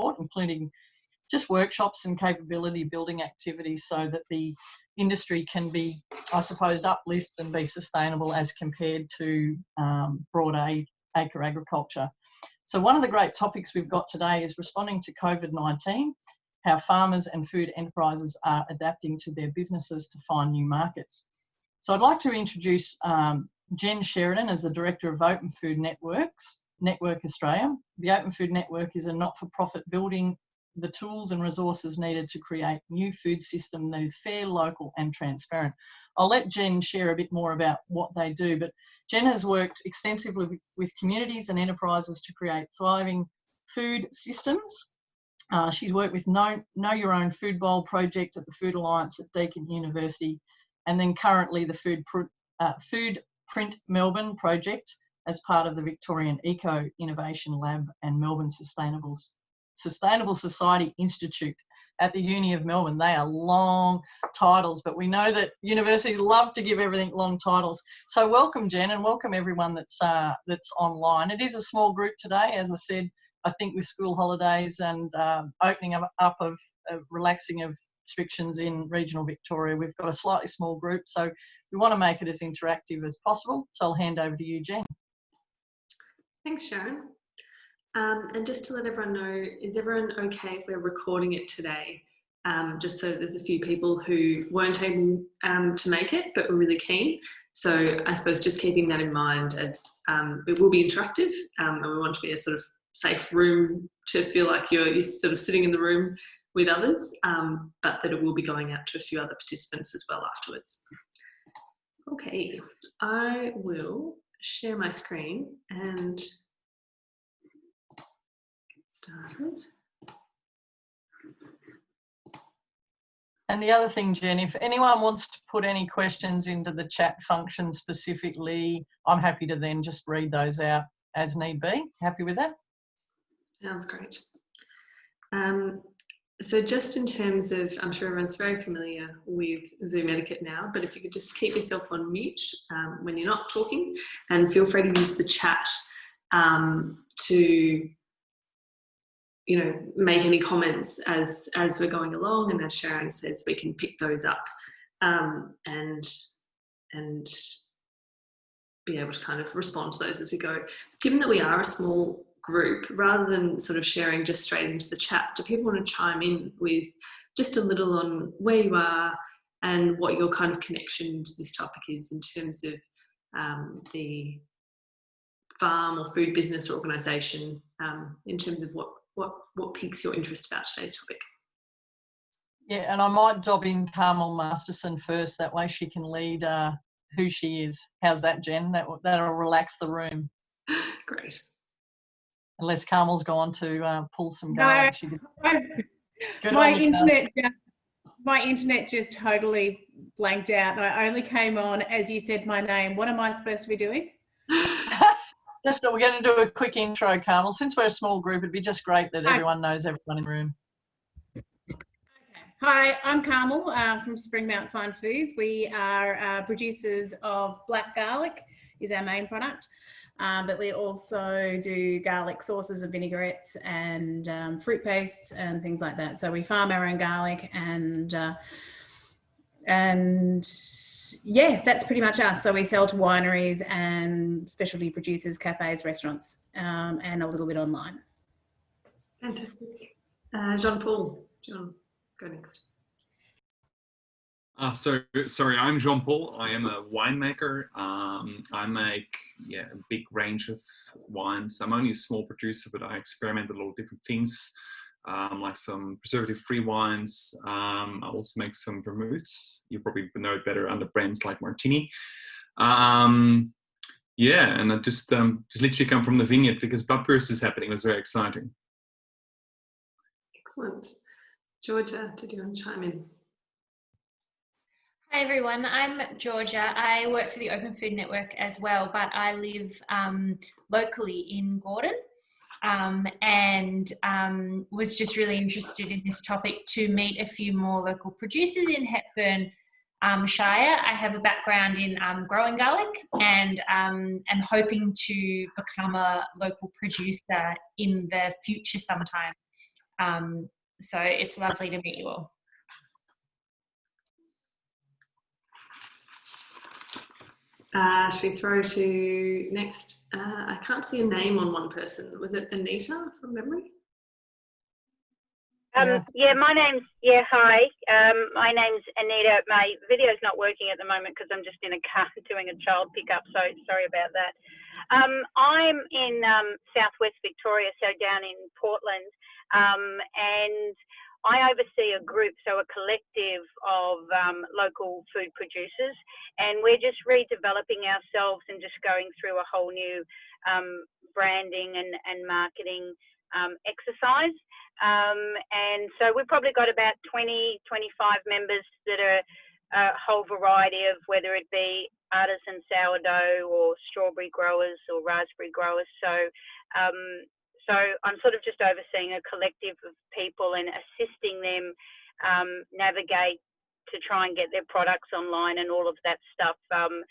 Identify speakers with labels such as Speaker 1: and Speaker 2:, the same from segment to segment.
Speaker 1: support, including just workshops and capability building activities so that the industry can be, I suppose, uplist and be sustainable as compared to um, broad acre agriculture. So one of the great topics we've got today is responding to COVID-19, how farmers and food enterprises are adapting to their businesses to find new markets. So I'd like to introduce um, Jen Sheridan as the Director of Open Food Networks, Network Australia. The Open Food Network is a not-for-profit building the tools and resources needed to create new food system that is fair, local and transparent. I'll let Jen share a bit more about what they do, but Jen has worked extensively with, communities and enterprises to create thriving food systems. Uh, she's worked with know, know Your Own Food Bowl project at the Food Alliance at Deakin University, and then currently the Food, uh, Food Print Melbourne project as part of the Victorian Eco Innovation Lab and Melbourne Sustainable Sustainable Society Institute at the Uni of Melbourne. They are long titles, but we know that universities love to give everything long titles. So welcome, Jen, and welcome everyone that's uh, that's online. It is a small group today, as I said. I think with school holidays and uh, opening up, up of uh, relaxing of restrictions in regional Victoria, we've got a slightly small group, so we want to make it as interactive as possible. So I'll hand over to you, Jen.
Speaker 2: Thanks, Sharon. Um, and just to let everyone know, is everyone okay if we're recording it today? Um, just so there's a few people who weren't able um, to make it, but were really keen. So I suppose just keeping that in mind as um, it will be interactive um, and we want to be a sort of safe room to feel like you're, you're sort of sitting in the room with others, um, but that it will be going out to a few other participants as well afterwards. Okay, I will share my screen and get started.
Speaker 1: And the other thing, Jen, if anyone wants to put any questions into the chat function specifically, I'm happy to then just read those out as need be. Happy with that?
Speaker 2: Sounds great. Um, so just in terms of, I'm sure everyone's very familiar with Zoom etiquette now, but if you could just keep yourself on mute um, when you're not talking and feel free to use the chat um, to you know, make any comments as, as we're going along. And as Sharon says, we can pick those up um, and, and be able to kind of respond to those as we go. Given that we are a small group, rather than sort of sharing just straight into the chat, do people want to chime in with just a little on where you are and what your kind of connection to this topic is in terms of um, the farm or food business or organisation um, in terms of what what, what piques your interest about today's topic?
Speaker 1: Yeah, and I might dob in Carmel Masterson first. That way she can lead uh, who she is. How's that, Jen? That, that'll relax the room.
Speaker 2: Great.
Speaker 1: Unless Carmel's gone to uh, pull some
Speaker 3: no, my internet just, my internet just totally blanked out. I only came on as you said my name. What am I supposed to be doing?
Speaker 1: just we're going to do a quick intro, Carmel. Since we're a small group, it'd be just great that Hi. everyone knows everyone in the room.
Speaker 3: Hi, I'm Carmel uh, from Springmount Fine Foods. We are uh, producers of black garlic is our main product. Um, but we also do garlic sauces and vinaigrettes and um, fruit pastes and things like that. So we farm our own garlic and uh, and yeah, that's pretty much us. So we sell to wineries and specialty producers, cafes, restaurants, um, and a little bit online.
Speaker 2: Fantastic. Uh, Jean-Paul, John, go next.
Speaker 4: Uh, so, sorry, I'm Jean Paul. I am a winemaker. Um, I make yeah, a big range of wines. I'm only a small producer, but I experiment with a lot of different things um, like some preservative-free wines. Um, I also make some vermouths. You probably know it better under brands like Martini. Um, yeah, and I just um, just literally come from the vineyard because Budburst is happening. It was very exciting.
Speaker 2: Excellent. Georgia, did you want to chime in?
Speaker 5: Hi everyone, I'm Georgia. I work for the Open Food Network as well, but I live um, locally in Gordon um, and um, was just really interested in this topic to meet a few more local producers in Hepburn um, Shire. I have a background in um, growing garlic and um, am hoping to become a local producer in the future sometime. So it's lovely to meet you all.
Speaker 2: Uh, should we throw to next? Uh, I can't see a name on one person. Was it Anita from memory?
Speaker 1: Yeah.
Speaker 6: Um, yeah, my name's yeah. Hi, um, my name's Anita. My video's not working at the moment because I'm just in a car doing a child pickup. So sorry about that. Um, I'm in um, Southwest Victoria, so down in Portland, um, and I oversee a group, so a collective of um, local food producers, and we're just redeveloping ourselves and just going through a whole new um, branding and, and marketing um, exercise. Um, and so we've probably got about 20, 25 members that are a whole variety of whether it be artisan sourdough or strawberry growers or raspberry growers. So, um, so I'm sort of just overseeing a collective of people and assisting them um, navigate to try and get their products online and all of that stuff. Um,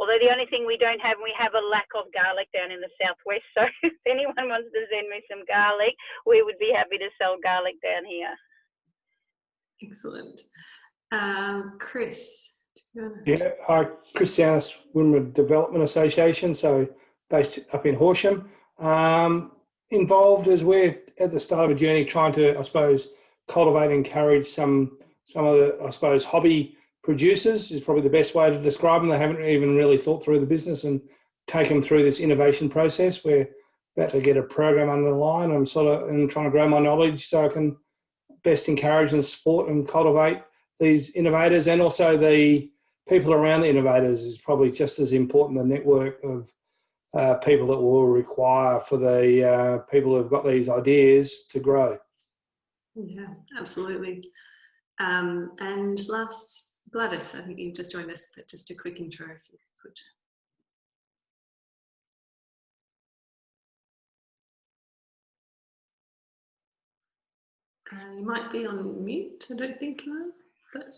Speaker 6: Although the only thing we don't have, we have a lack of garlic down in the southwest. So if anyone wants to send me some garlic, we would be happy to sell garlic down here.
Speaker 2: Excellent. Um, Chris. do you wanna-
Speaker 7: Yeah, hi, Christianus Wimmera Development Association, so based up in Horsham. Um, involved as we're at the start of a journey trying to, I suppose, cultivate and encourage some some of the, I suppose, hobby producers is probably the best way to describe them. They haven't even really thought through the business and take them through this innovation process. We're about to get a program under the line. I'm sort of and trying to grow my knowledge so I can best encourage and support and cultivate these innovators and also the people around the innovators is probably just as important the network of uh, people that will require for the uh, people who've got these ideas to grow.
Speaker 2: Yeah, absolutely. Um, and last, Gladys, I think you've just joined us, but just a quick intro if you could. Uh, you might be on mute, I don't think you are, but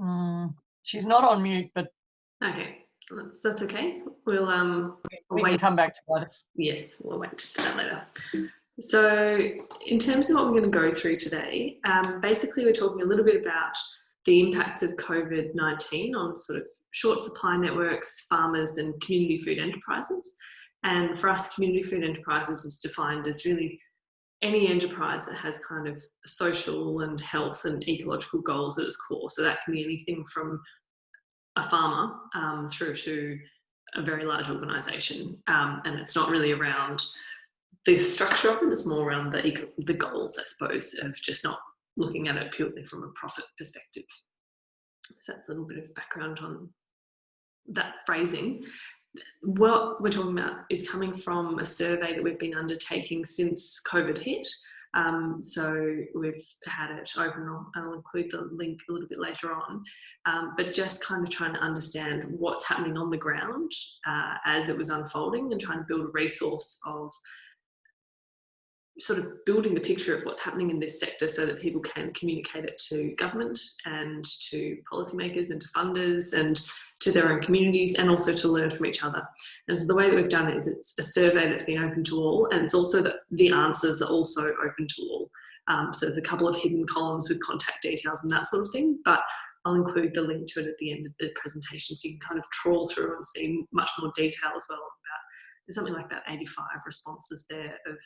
Speaker 1: Mm, she's not on mute, but
Speaker 2: okay, that's, that's okay. We'll um,
Speaker 1: we can
Speaker 2: wait.
Speaker 1: come back to Gladys.
Speaker 2: Yes, we'll wait to that later. So, in terms of what we're going to go through today, um, basically, we're talking a little bit about the impacts of COVID 19 on sort of short supply networks, farmers, and community food enterprises. And for us, community food enterprises is defined as really any enterprise that has kind of social and health and ecological goals at its core. So, that can be anything from a farmer um, through to a very large organisation. Um, and it's not really around the structure of it, it is more around the the goals, I suppose, of just not looking at it purely from a profit perspective. So that's a little bit of background on that phrasing. What we're talking about is coming from a survey that we've been undertaking since COVID hit. Um, so we've had it open, and I'll include the link a little bit later on, um, but just kind of trying to understand what's happening on the ground uh, as it was unfolding and trying to build a resource of sort of building the picture of what's happening in this sector so that people can communicate it to government and to policymakers and to funders and to their own communities and also to learn from each other. And so the way that we've done it is it's a survey that's been open to all and it's also that the answers are also open to all. Um, so there's a couple of hidden columns with contact details and that sort of thing, but I'll include the link to it at the end of the presentation so you can kind of trawl through and see much more detail as well about there's something like about 85 responses there of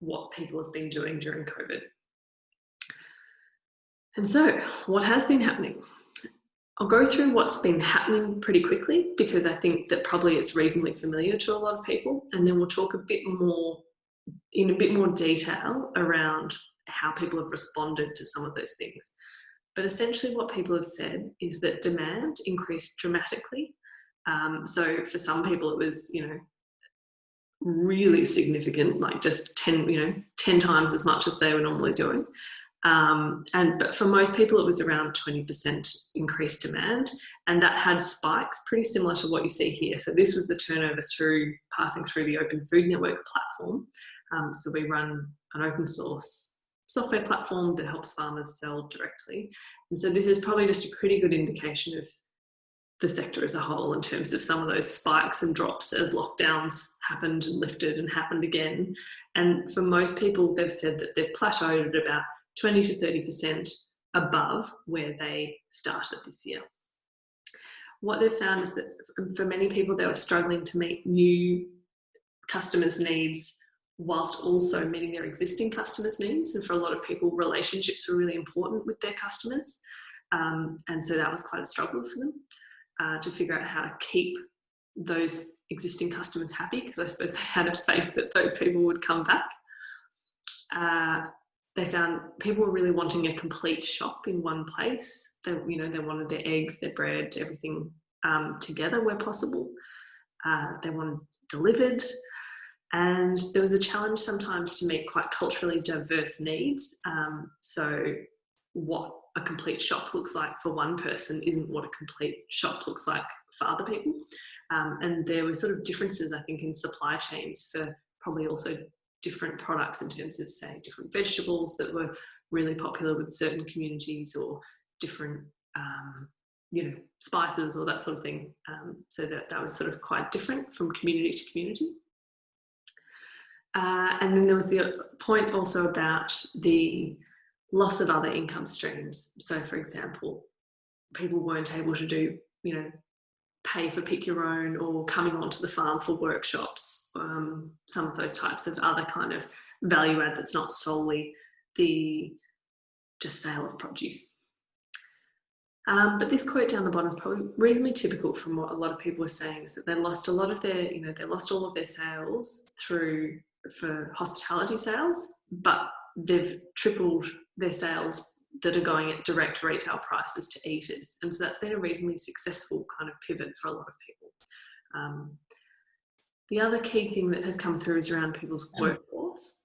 Speaker 2: what people have been doing during COVID. And so, what has been happening? I'll go through what's been happening pretty quickly because I think that probably it's reasonably familiar to a lot of people, and then we'll talk a bit more in a bit more detail around how people have responded to some of those things. But essentially, what people have said is that demand increased dramatically. Um, so, for some people, it was, you know, really significant, like just 10, you know, 10 times as much as they were normally doing. Um, and but for most people, it was around 20% increased demand, and that had spikes pretty similar to what you see here. So this was the turnover through passing through the Open Food Network platform. Um, so we run an open source software platform that helps farmers sell directly. And so this is probably just a pretty good indication of the sector as a whole in terms of some of those spikes and drops as lockdowns happened and lifted and happened again. And for most people, they've said that they've plateaued at about 20 to 30% above where they started this year. What they've found is that for many people, they were struggling to meet new customers' needs whilst also meeting their existing customers' needs. And for a lot of people, relationships were really important with their customers. Um, and so that was quite a struggle for them uh, to figure out how to keep those existing customers happy because I suppose they had a faith that those people would come back. Uh, they found people were really wanting a complete shop in one place. They, you know, they wanted their eggs, their bread, everything um, together where possible. Uh, they wanted delivered. And there was a challenge sometimes to meet quite culturally diverse needs. Um, so what a complete shop looks like for one person isn't what a complete shop looks like for other people. Um, and there were sort of differences, I think, in supply chains for probably also different products in terms of, say, different vegetables that were really popular with certain communities or different, um, you know, spices or that sort of thing. Um, so that, that was sort of quite different from community to community. Uh, and then there was the point also about the loss of other income streams. So for example, people weren't able to do, you know, pay for pick your own or coming onto the farm for workshops, um, some of those types of other kind of value add that's not solely the just sale of produce. Um, but this quote down the bottom is probably reasonably typical from what a lot of people are saying is that they lost a lot of their, you know, they lost all of their sales through for hospitality sales, but they've tripled their sales that are going at direct retail prices to eaters. And so that's been a reasonably successful kind of pivot for a lot of people. Um, the other key thing that has come through is around people's workforce.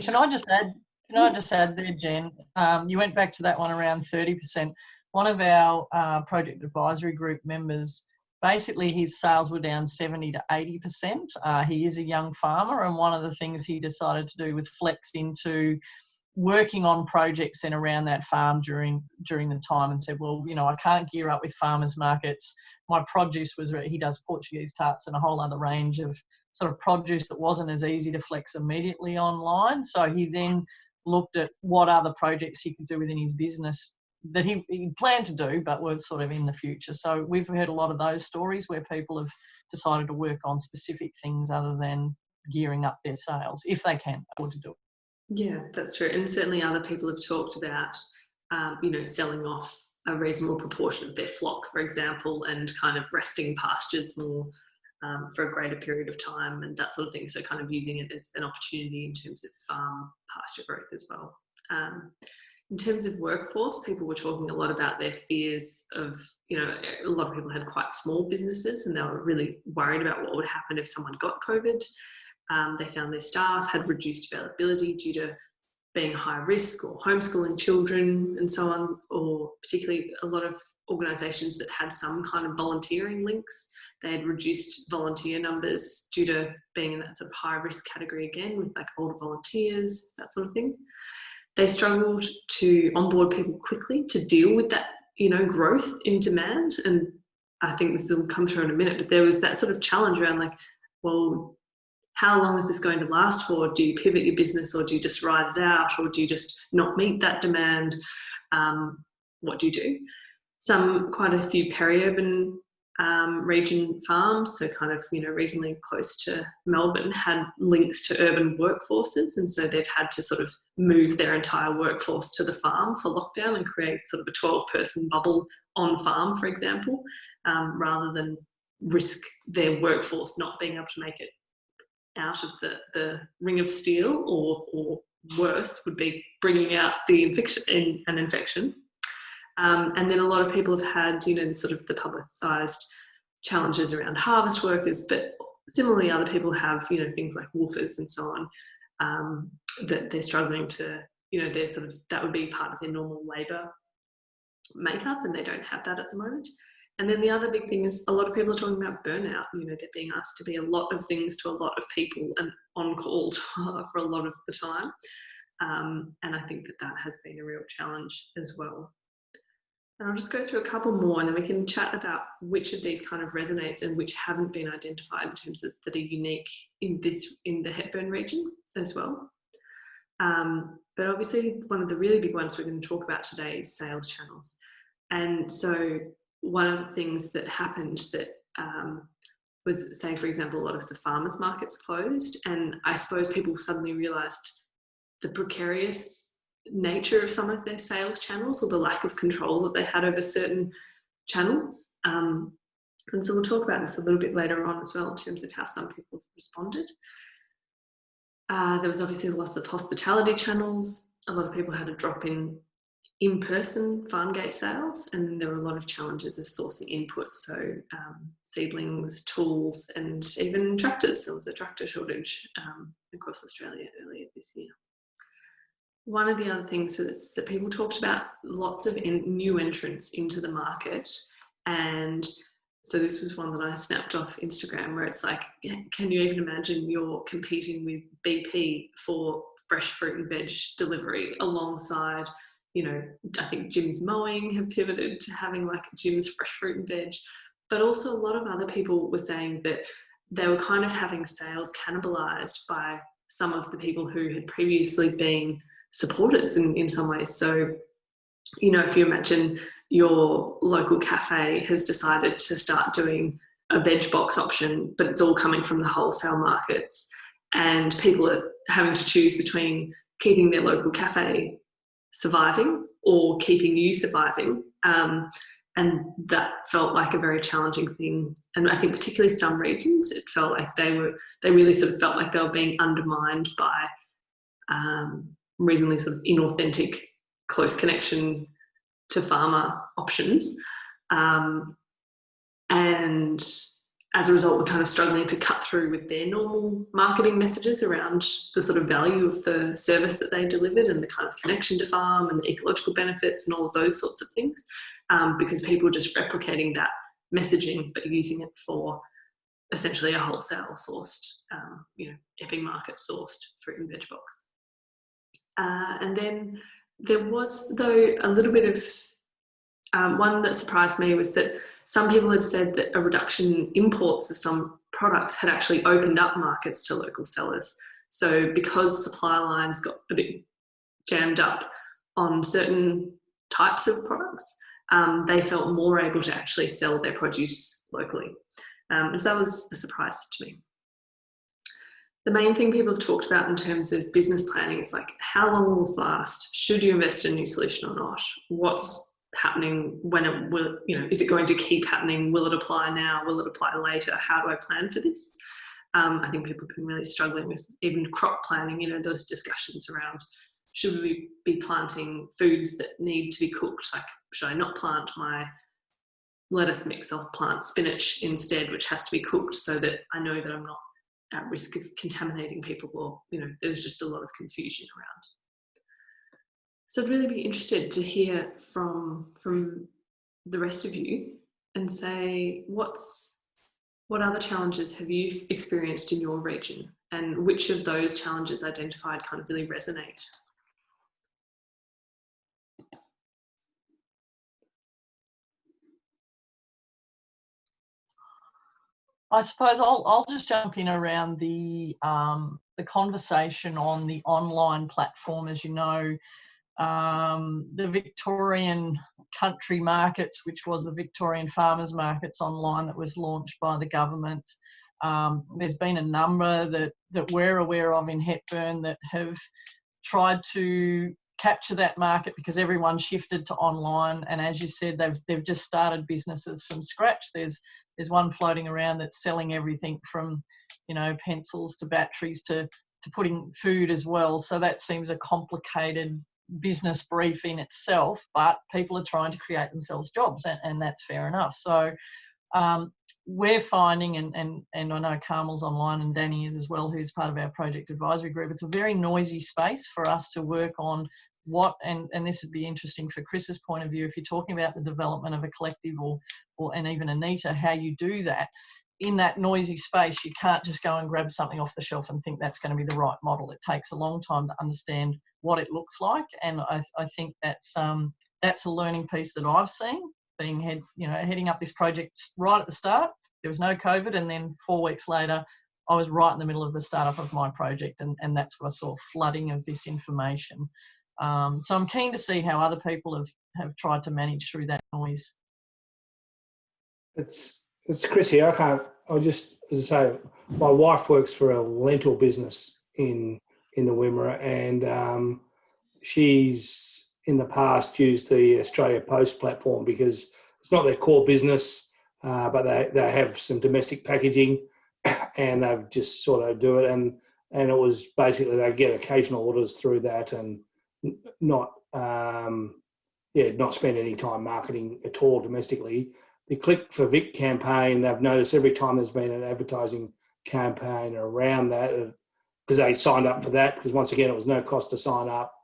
Speaker 1: Can I just add? Can I just add there, Jen? Um, you went back to that one around 30%. One of our uh, project advisory group members basically his sales were down 70 to 80 percent. Uh, he is a young farmer and one of the things he decided to do was flex into working on projects in around that farm during during the time and said well you know i can't gear up with farmers markets. My produce was he does portuguese tarts and a whole other range of sort of produce that wasn't as easy to flex immediately online. So he then looked at what other projects he could do within his business that he, he planned to do, but were sort of in the future. So we've heard a lot of those stories where people have decided to work on specific things other than gearing up their sales if they can afford to do it.
Speaker 2: Yeah, that's true. And certainly other people have talked about, um, you know, selling off a reasonable proportion of their flock, for example, and kind of resting pastures more um, for a greater period of time and that sort of thing. So kind of using it as an opportunity in terms of farm pasture growth as well. Um, in terms of workforce, people were talking a lot about their fears of, you know, a lot of people had quite small businesses and they were really worried about what would happen if someone got COVID. Um, they found their staff had reduced availability due to being high risk or homeschooling children and so on, or particularly a lot of organisations that had some kind of volunteering links. They had reduced volunteer numbers due to being in that sort of high risk category again with like older volunteers, that sort of thing they struggled to onboard people quickly to deal with that, you know, growth in demand. And I think this will come through in a minute, but there was that sort of challenge around like, well, how long is this going to last for? Do you pivot your business or do you just ride it out or do you just not meet that demand? Um, what do you do? Some, quite a few peri-urban um, region farms, so kind of, you know, reasonably close to Melbourne, had links to urban workforces. And so they've had to sort of move their entire workforce to the farm for lockdown and create sort of a 12 person bubble on farm, for example, um, rather than risk their workforce not being able to make it out of the, the ring of steel or, or worse would be bringing out the infection, an infection. Um, and then a lot of people have had, you know, sort of the publicised challenges around harvest workers, but similarly other people have, you know, things like WWOOFers and so on, um, that they're struggling to, you know, they're sort of, that would be part of their normal labour makeup and they don't have that at the moment. And then the other big thing is a lot of people are talking about burnout. You know, they're being asked to be a lot of things to a lot of people and on call for a lot of the time. Um, and I think that that has been a real challenge as well. And I'll just go through a couple more and then we can chat about which of these kind of resonates and which haven't been identified in terms of that are unique in this in the Hepburn region as well. Um, but obviously one of the really big ones we're going to talk about today is sales channels. And so one of the things that happened that um, was say for example a lot of the farmers markets closed and I suppose people suddenly realized the precarious nature of some of their sales channels or the lack of control that they had over certain channels. Um, and so we'll talk about this a little bit later on as well in terms of how some people have responded. Uh, there was obviously the loss of hospitality channels. A lot of people had a drop in in-person farm gate sales and there were a lot of challenges of sourcing inputs so um, seedlings tools and even tractors there was a tractor shortage um, across australia earlier this year one of the other things that people talked about lots of new entrants into the market. And so this was one that I snapped off Instagram where it's like, can you even imagine you're competing with BP for fresh fruit and veg delivery alongside, you know, I think Jim's Mowing have pivoted to having like Jim's fresh fruit and veg, but also a lot of other people were saying that they were kind of having sales cannibalized by some of the people who had previously been supporters in, in some ways. So, you know, if you imagine your local cafe has decided to start doing a veg box option, but it's all coming from the wholesale markets, and people are having to choose between keeping their local cafe surviving or keeping you surviving. Um, and that felt like a very challenging thing. And I think particularly some regions, it felt like they were, they really sort of felt like they were being undermined by um, reasonably sort of inauthentic close connection to farmer options. Um, and as a result, we're kind of struggling to cut through with their normal marketing messages around the sort of value of the service that they delivered and the kind of connection to farm and the ecological benefits and all of those sorts of things, um, because people are just replicating that messaging but using it for essentially a wholesale sourced, um, you know, Epping market sourced fruit and veg box. Uh, and then there was, though, a little bit of um, one that surprised me was that some people had said that a reduction in imports of some products had actually opened up markets to local sellers. So because supply lines got a bit jammed up on certain types of products, um, they felt more able to actually sell their produce locally. Um, and so that was a surprise to me the main thing people have talked about in terms of business planning is like how long will this last should you invest in a new solution or not? What's happening? When it will you know is it going to keep happening? Will it apply now? Will it apply later? How do i plan for this? Um, i think people have been really struggling with even crop planning you know those discussions around should we be planting foods that need to be cooked? Like should i not plant my lettuce mix? I'll plant spinach instead which has to be cooked so that i know that i'm not at risk of contaminating people or, you know, there was just a lot of confusion around. So I'd really be interested to hear from, from the rest of you and say, what's, what other challenges have you experienced in your region and which of those challenges identified kind of really resonate?
Speaker 1: I suppose I'll, I'll just jump in around the um, the conversation on the online platform. As you know, um, the Victorian country markets, which was the Victorian farmers markets online that was launched by the government. Um, there's been a number that, that we're aware of in Hepburn that have tried to capture that market because everyone shifted to online and as you said they've they've just started businesses from scratch there's there's one floating around that's selling everything from, you know, pencils to batteries to, to putting food as well. So that seems a complicated business brief in itself, but people are trying to create themselves jobs and, and that's fair enough. So um, we're finding, and, and, and I know Carmel's online and Danny is as well, who's part of our project advisory group, it's a very noisy space for us to work on what and and this would be interesting for chris's point of view if you're talking about the development of a collective or or and even anita how you do that in that noisy space, you can't just go and grab something off the shelf and think that's going to be the right model. It takes a long time to understand what it looks like, and I, I think that's um, that's a learning piece that I've seen being head, you know, heading up this project right at the start. There was no COVID, and then four weeks later, I was right in the middle of the startup of my project, and, and that's what I saw flooding of this information. Um, so I'm keen to see how other people have, have tried to manage through that noise.
Speaker 7: It's it's Chris here. I can't. I just as I say, my wife works for a lentil business in in the Wimmera, and um, she's in the past used the Australia Post platform because it's not their core business, uh, but they they have some domestic packaging, and they've just sort of do it, and and it was basically they get occasional orders through that, and not um, yeah not spend any time marketing at all domestically the Click for Vic campaign, they've noticed every time there's been an advertising campaign around that, because they signed up for that, because once again, it was no cost to sign up.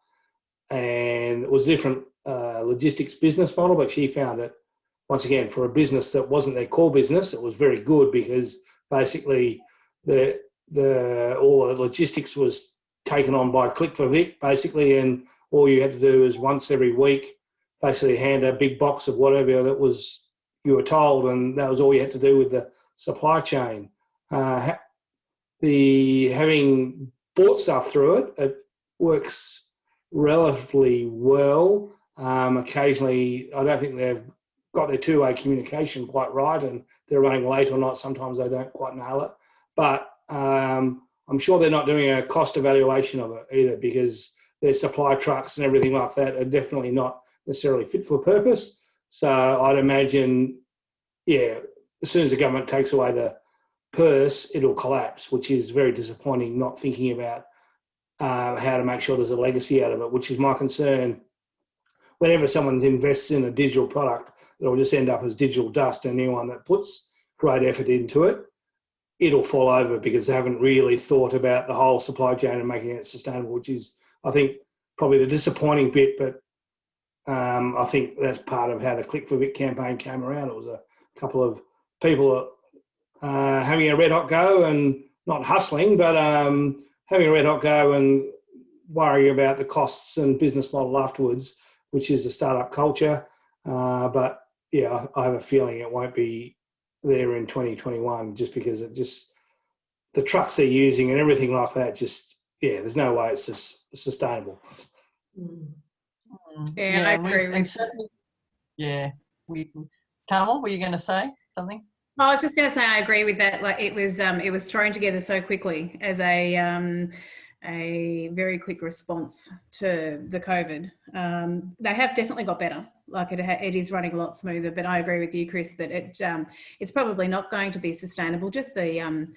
Speaker 7: And it was a different uh, logistics business model, but she found it, once again, for a business that wasn't their core business, it was very good because basically the, the all the logistics was taken on by Click for Vic, basically, and all you had to do is once every week, basically hand a big box of whatever that was you were told, and that was all you had to do with the supply chain. Uh, the having bought stuff through it, it works relatively well. Um, occasionally, I don't think they've got their two-way communication quite right, and they're running late or not. Sometimes they don't quite nail it, but um, I'm sure they're not doing a cost evaluation of it either, because their supply trucks and everything like that are definitely not necessarily fit for purpose. So I'd imagine, yeah, as soon as the government takes away the purse, it'll collapse, which is very disappointing. Not thinking about uh, how to make sure there's a legacy out of it, which is my concern. Whenever someone invests in a digital product, it'll just end up as digital dust. And anyone that puts great effort into it, it'll fall over because they haven't really thought about the whole supply chain and making it sustainable, which is, I think, probably the disappointing bit. But um, I think that's part of how the Click for Vic campaign came around. It was a couple of people uh, having a red hot go and not hustling, but um, having a red hot go and worrying about the costs and business model afterwards, which is the startup culture. Uh, but yeah, I have a feeling it won't be there in 2021 just because it just the trucks they're using and everything like that just yeah there's no way it's just sustainable
Speaker 2: Mm.
Speaker 1: Mm,
Speaker 3: Yeah, I
Speaker 1: we've-
Speaker 3: agree with-
Speaker 1: certainly- Yeah, we, Carmel, were you going to say something?
Speaker 3: I was just going to say I agree with that. Like it was, um, it was thrown together so quickly as a um, a very quick response to the COVID. Um, they have definitely got better. Like it, it is running a lot smoother. But I agree with you, Chris, that it um, it's probably not going to be sustainable. Just the um,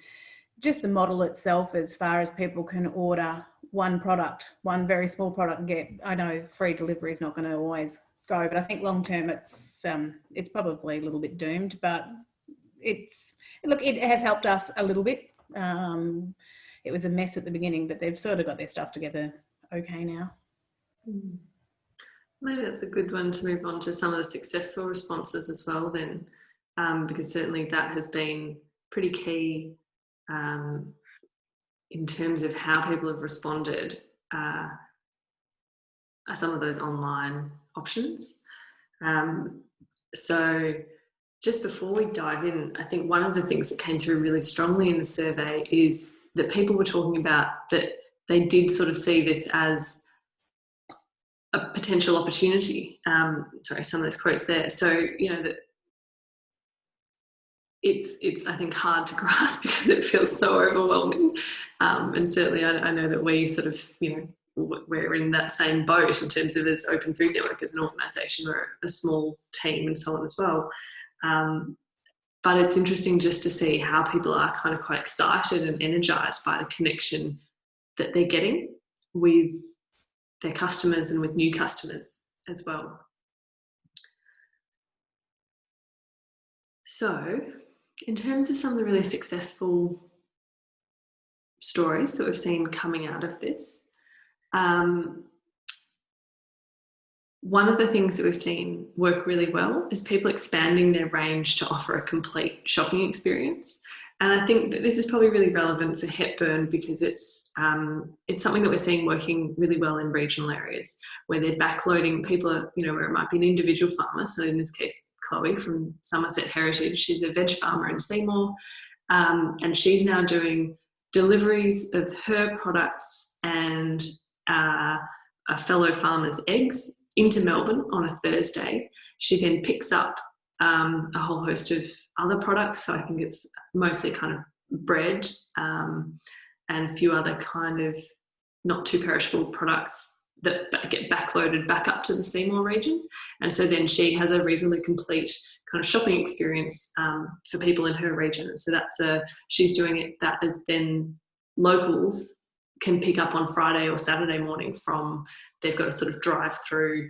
Speaker 3: just the model itself, as far as people can order one product, one very small product, and get. I know free delivery is not going to always go, but I think long term, it's um, it's probably a little bit doomed. But it's look, it has helped us a little bit. It was a mess at the beginning, but they've sort of got their stuff together okay now.
Speaker 2: Mm. Maybe that's a good one to move on to some of the successful responses as well, then, um, because certainly that has been pretty key um, in terms of how people have responded. Uh, are some of those online options. Um, so, just before we dive in, I think one of the things that came through really strongly in the survey is that people were talking about that they did sort of see this as a potential opportunity. Um, sorry, some of those quotes there. So you know that it's it's I think hard to grasp because it feels so overwhelming, um, and certainly I, I know that we sort of you know we're in that same boat in terms of as Open Food Network as an organisation, we're a small team and so on as well. Um, but it's interesting just to see how people are kind of quite excited and energized by the connection that they're getting with their customers and with new customers as well. So, in terms of some of the really successful stories that we've seen coming out of this, um, one of the things that we've seen work really well is people expanding their range to offer a complete shopping experience. And I think that this is probably really relevant for Hepburn because it's um, it's something that we're seeing working really well in regional areas where they're backloading people are, you know, where it might be an individual farmer. So in this case, Chloe from Somerset Heritage, she's a veg farmer in Seymour. Um, and she's now doing deliveries of her products and uh, a fellow farmer's eggs into Melbourne on a Thursday. She then picks up um, a whole host of other products. So I think it's mostly kind of bread um, and a few other kind of not too perishable products that get backloaded back up to the Seymour region. And so then she has a reasonably complete kind of shopping experience um, for people in her region. So that's a, she's doing it that is then locals can pick up on Friday or Saturday morning from, they've got a sort of drive through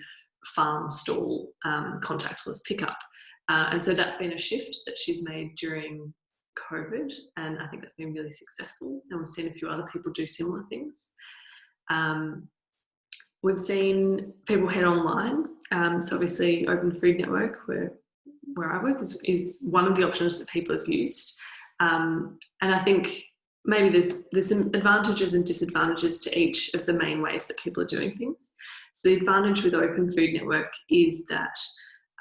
Speaker 2: farm stall um, contactless pickup. Uh, and so that's been a shift that she's made during COVID, and I think that's been really successful. And we've seen a few other people do similar things. Um, we've seen people head online. Um, so obviously, Open Food Network, where where I work, is, is one of the options that people have used. Um, and I think maybe there's there's some advantages and disadvantages to each of the main ways that people are doing things. So the advantage with Open Food Network is that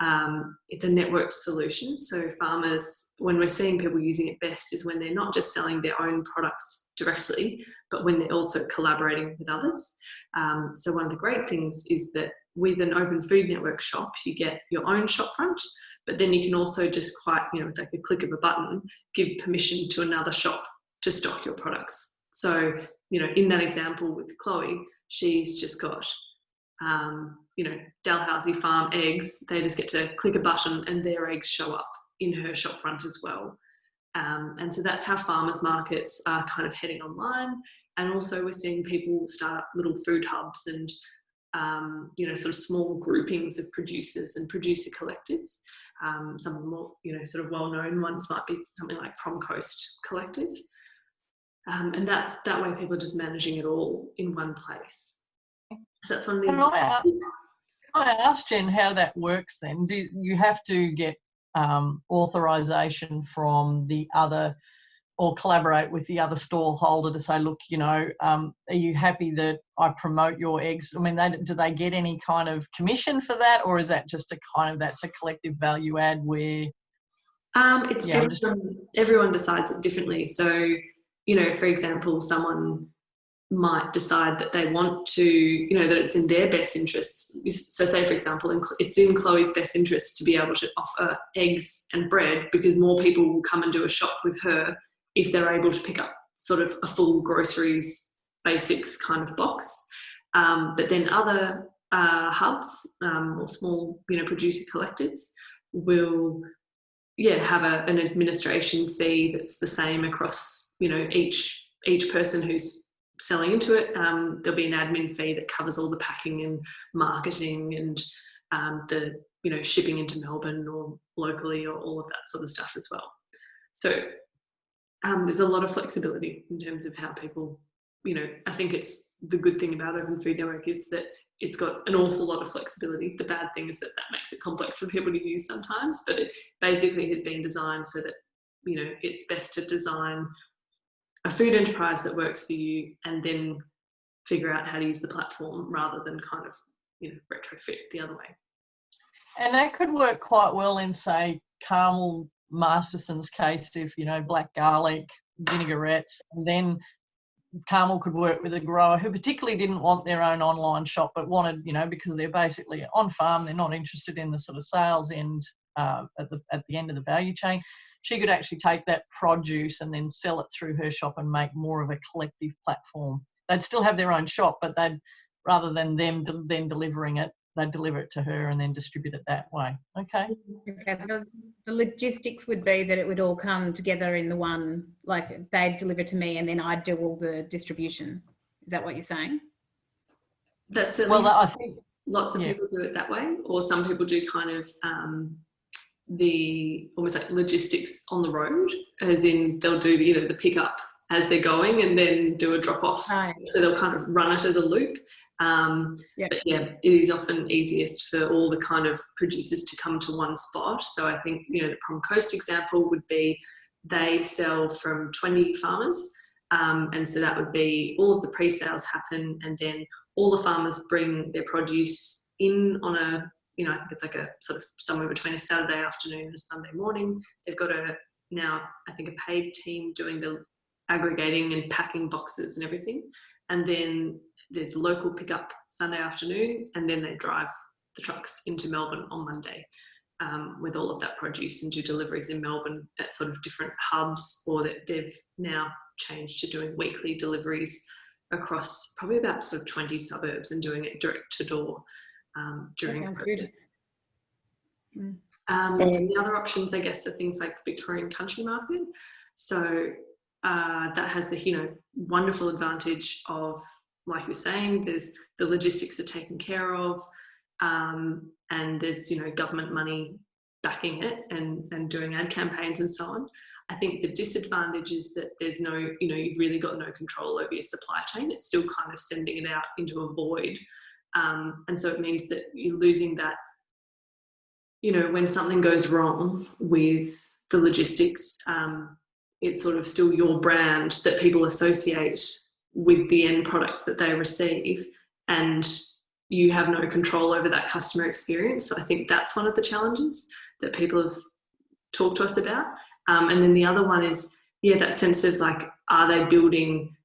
Speaker 2: um, it's a networked solution. So farmers, when we're seeing people using it best is when they're not just selling their own products directly, but when they're also collaborating with others. Um, so one of the great things is that with an open food network shop, you get your own shopfront, but then you can also just quite, you know, with like a click of a button, give permission to another shop to stock your products. So, you know, in that example with Chloe, she's just got um, you know, Dalhousie Farm eggs, they just get to click a button and their eggs show up in her shop front as well. Um, and so that's how farmers markets are kind of heading online. And also we're seeing people start little food hubs and, um, you know, sort of small groupings of producers and producer collectives. Um, some of the more, you know, sort of well-known ones might be something like Prom Coast Collective. Um, and that's that way people are just managing it all in one place. So that's one of the
Speaker 1: Can I ask, can I ask Jen how that works then? Do you have to get um, authorization from the other or collaborate with the other stall holder to say, look, you know, um, are you happy that I promote your eggs? I mean, they, do they get any kind of commission for that, or is that just a kind of that's a collective value add where?
Speaker 2: Um, it's
Speaker 1: Yeah, I'm just-
Speaker 2: everyone, everyone decides it differently. So, you know, for example, someone might decide that they want to, you know, that it's in their best interests. So, say for example, it's in Chloe's best interest to be able to offer eggs and bread because more people will come and do a shop with her if they're able to pick up sort of a full groceries basics kind of box. Um, but then other uh, hubs um, or small, you know, producer collectives will, yeah, have a, an administration fee that's the same across, you know, each each person who's selling into it. Um, there'll be an admin fee that covers all the packing and marketing and um, the you know shipping into Melbourne or locally or all of that sort of stuff as well. So um, there's a lot of flexibility in terms of how people, you know, I think it's the good thing about Open Food Network is that it's got an awful lot of flexibility. The bad thing is that that makes it complex for people to use sometimes, but it basically has been designed so that, you know, it's best to design a food enterprise that works for you and then figure out how to use the platform rather than kind of, you know, retrofit the other way.
Speaker 1: And that could work quite well in, say, Carmel Masterson's case, if, you know, black garlic, vinaigrettes, and then Carmel could work with a grower who particularly didn't want their own online shop, but wanted, you know, because they're basically on farm, they're not interested in the sort of sales end uh, at, the, at the end of the value chain. She could actually take that produce and then sell it through her shop and make more of a collective platform. They'd still have their own shop, but they'd rather than them then delivering it, they'd deliver it to her and then distribute it that way. Okay.
Speaker 3: Okay, so the logistics would be that it would all come together in the one, like they'd deliver to me and then I'd do all the distribution. Is that what you're saying?
Speaker 2: That's certainly
Speaker 1: Well, I think
Speaker 2: lots of
Speaker 1: yeah.
Speaker 2: people do it that way, or some people do kind of um, the almost like logistics on the road, as in they'll do the, you know the pickup as they're going and then do a drop off.
Speaker 3: Right.
Speaker 2: So they'll kind of run it as a loop. Um,
Speaker 3: Yeah.
Speaker 2: But yeah, it is often easiest for all the kind of producers to come to one spot. So I think, you know, the Prom Coast example would be they sell from 20 farmers. Um, and so that would be all of the pre-sales happen and then all the farmers bring their produce in on a, you know, I think it's like a sort of somewhere between a Saturday afternoon and a Sunday morning. They've got a now, I think a paid team doing the aggregating and packing boxes and everything. And then there's local pickup Sunday afternoon, and then they drive the trucks into Melbourne on Monday um, with all of that produce and do deliveries in Melbourne at sort of different hubs, or that they've now changed to doing weekly deliveries across probably about sort of 20 suburbs and doing it direct to door um, during COVID.
Speaker 3: good.
Speaker 2: Um,
Speaker 7: Um,
Speaker 2: so the other options, I guess, are things like Victorian Country Market. So uh, that has the you know wonderful advantage of, like you're saying, there's the logistics are taken care of, um, and there's you know government money backing it and and doing ad campaigns and so on. I think the disadvantage is that there's no you know you've really got no control over your supply chain. It's still kind of sending it out into a void, um, and so it means that you're losing that you know, when something goes wrong with the logistics, um, it's sort of still your brand that people associate with the end product that they receive, and you have no control over that customer experience. So I think that's one of the challenges that people have talked to us about. Um, and then the other one is, yeah, that sense of like, are they building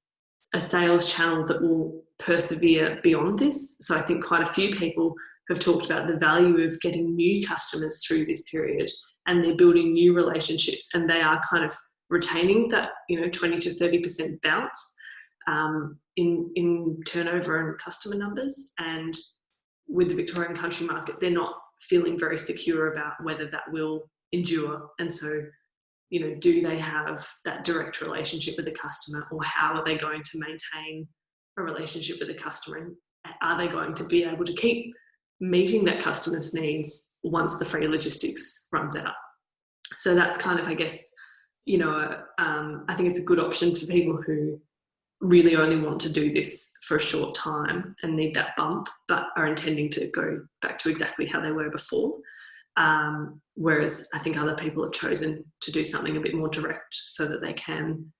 Speaker 2: a sales channel that will persevere beyond this? So I think quite a few people have talked about the value of getting new customers through this period and they're building new relationships and they are kind of retaining that you know 20 to 30 percent bounce um, in in turnover and customer numbers. And with the victorian country market they're not feeling very secure about whether that will endure. And so you know do they have that direct relationship with the customer or how are they going to maintain a relationship with the customer? And are they going to be able to keep meeting that customer's needs once the free logistics runs out. So that's kind of, I guess, you know, um, I think it's a good option for people who really only want to do this for a short time and need that bump, but are intending to go back to exactly how they were before. Um, whereas I think other people have chosen to do something a bit more direct so that they can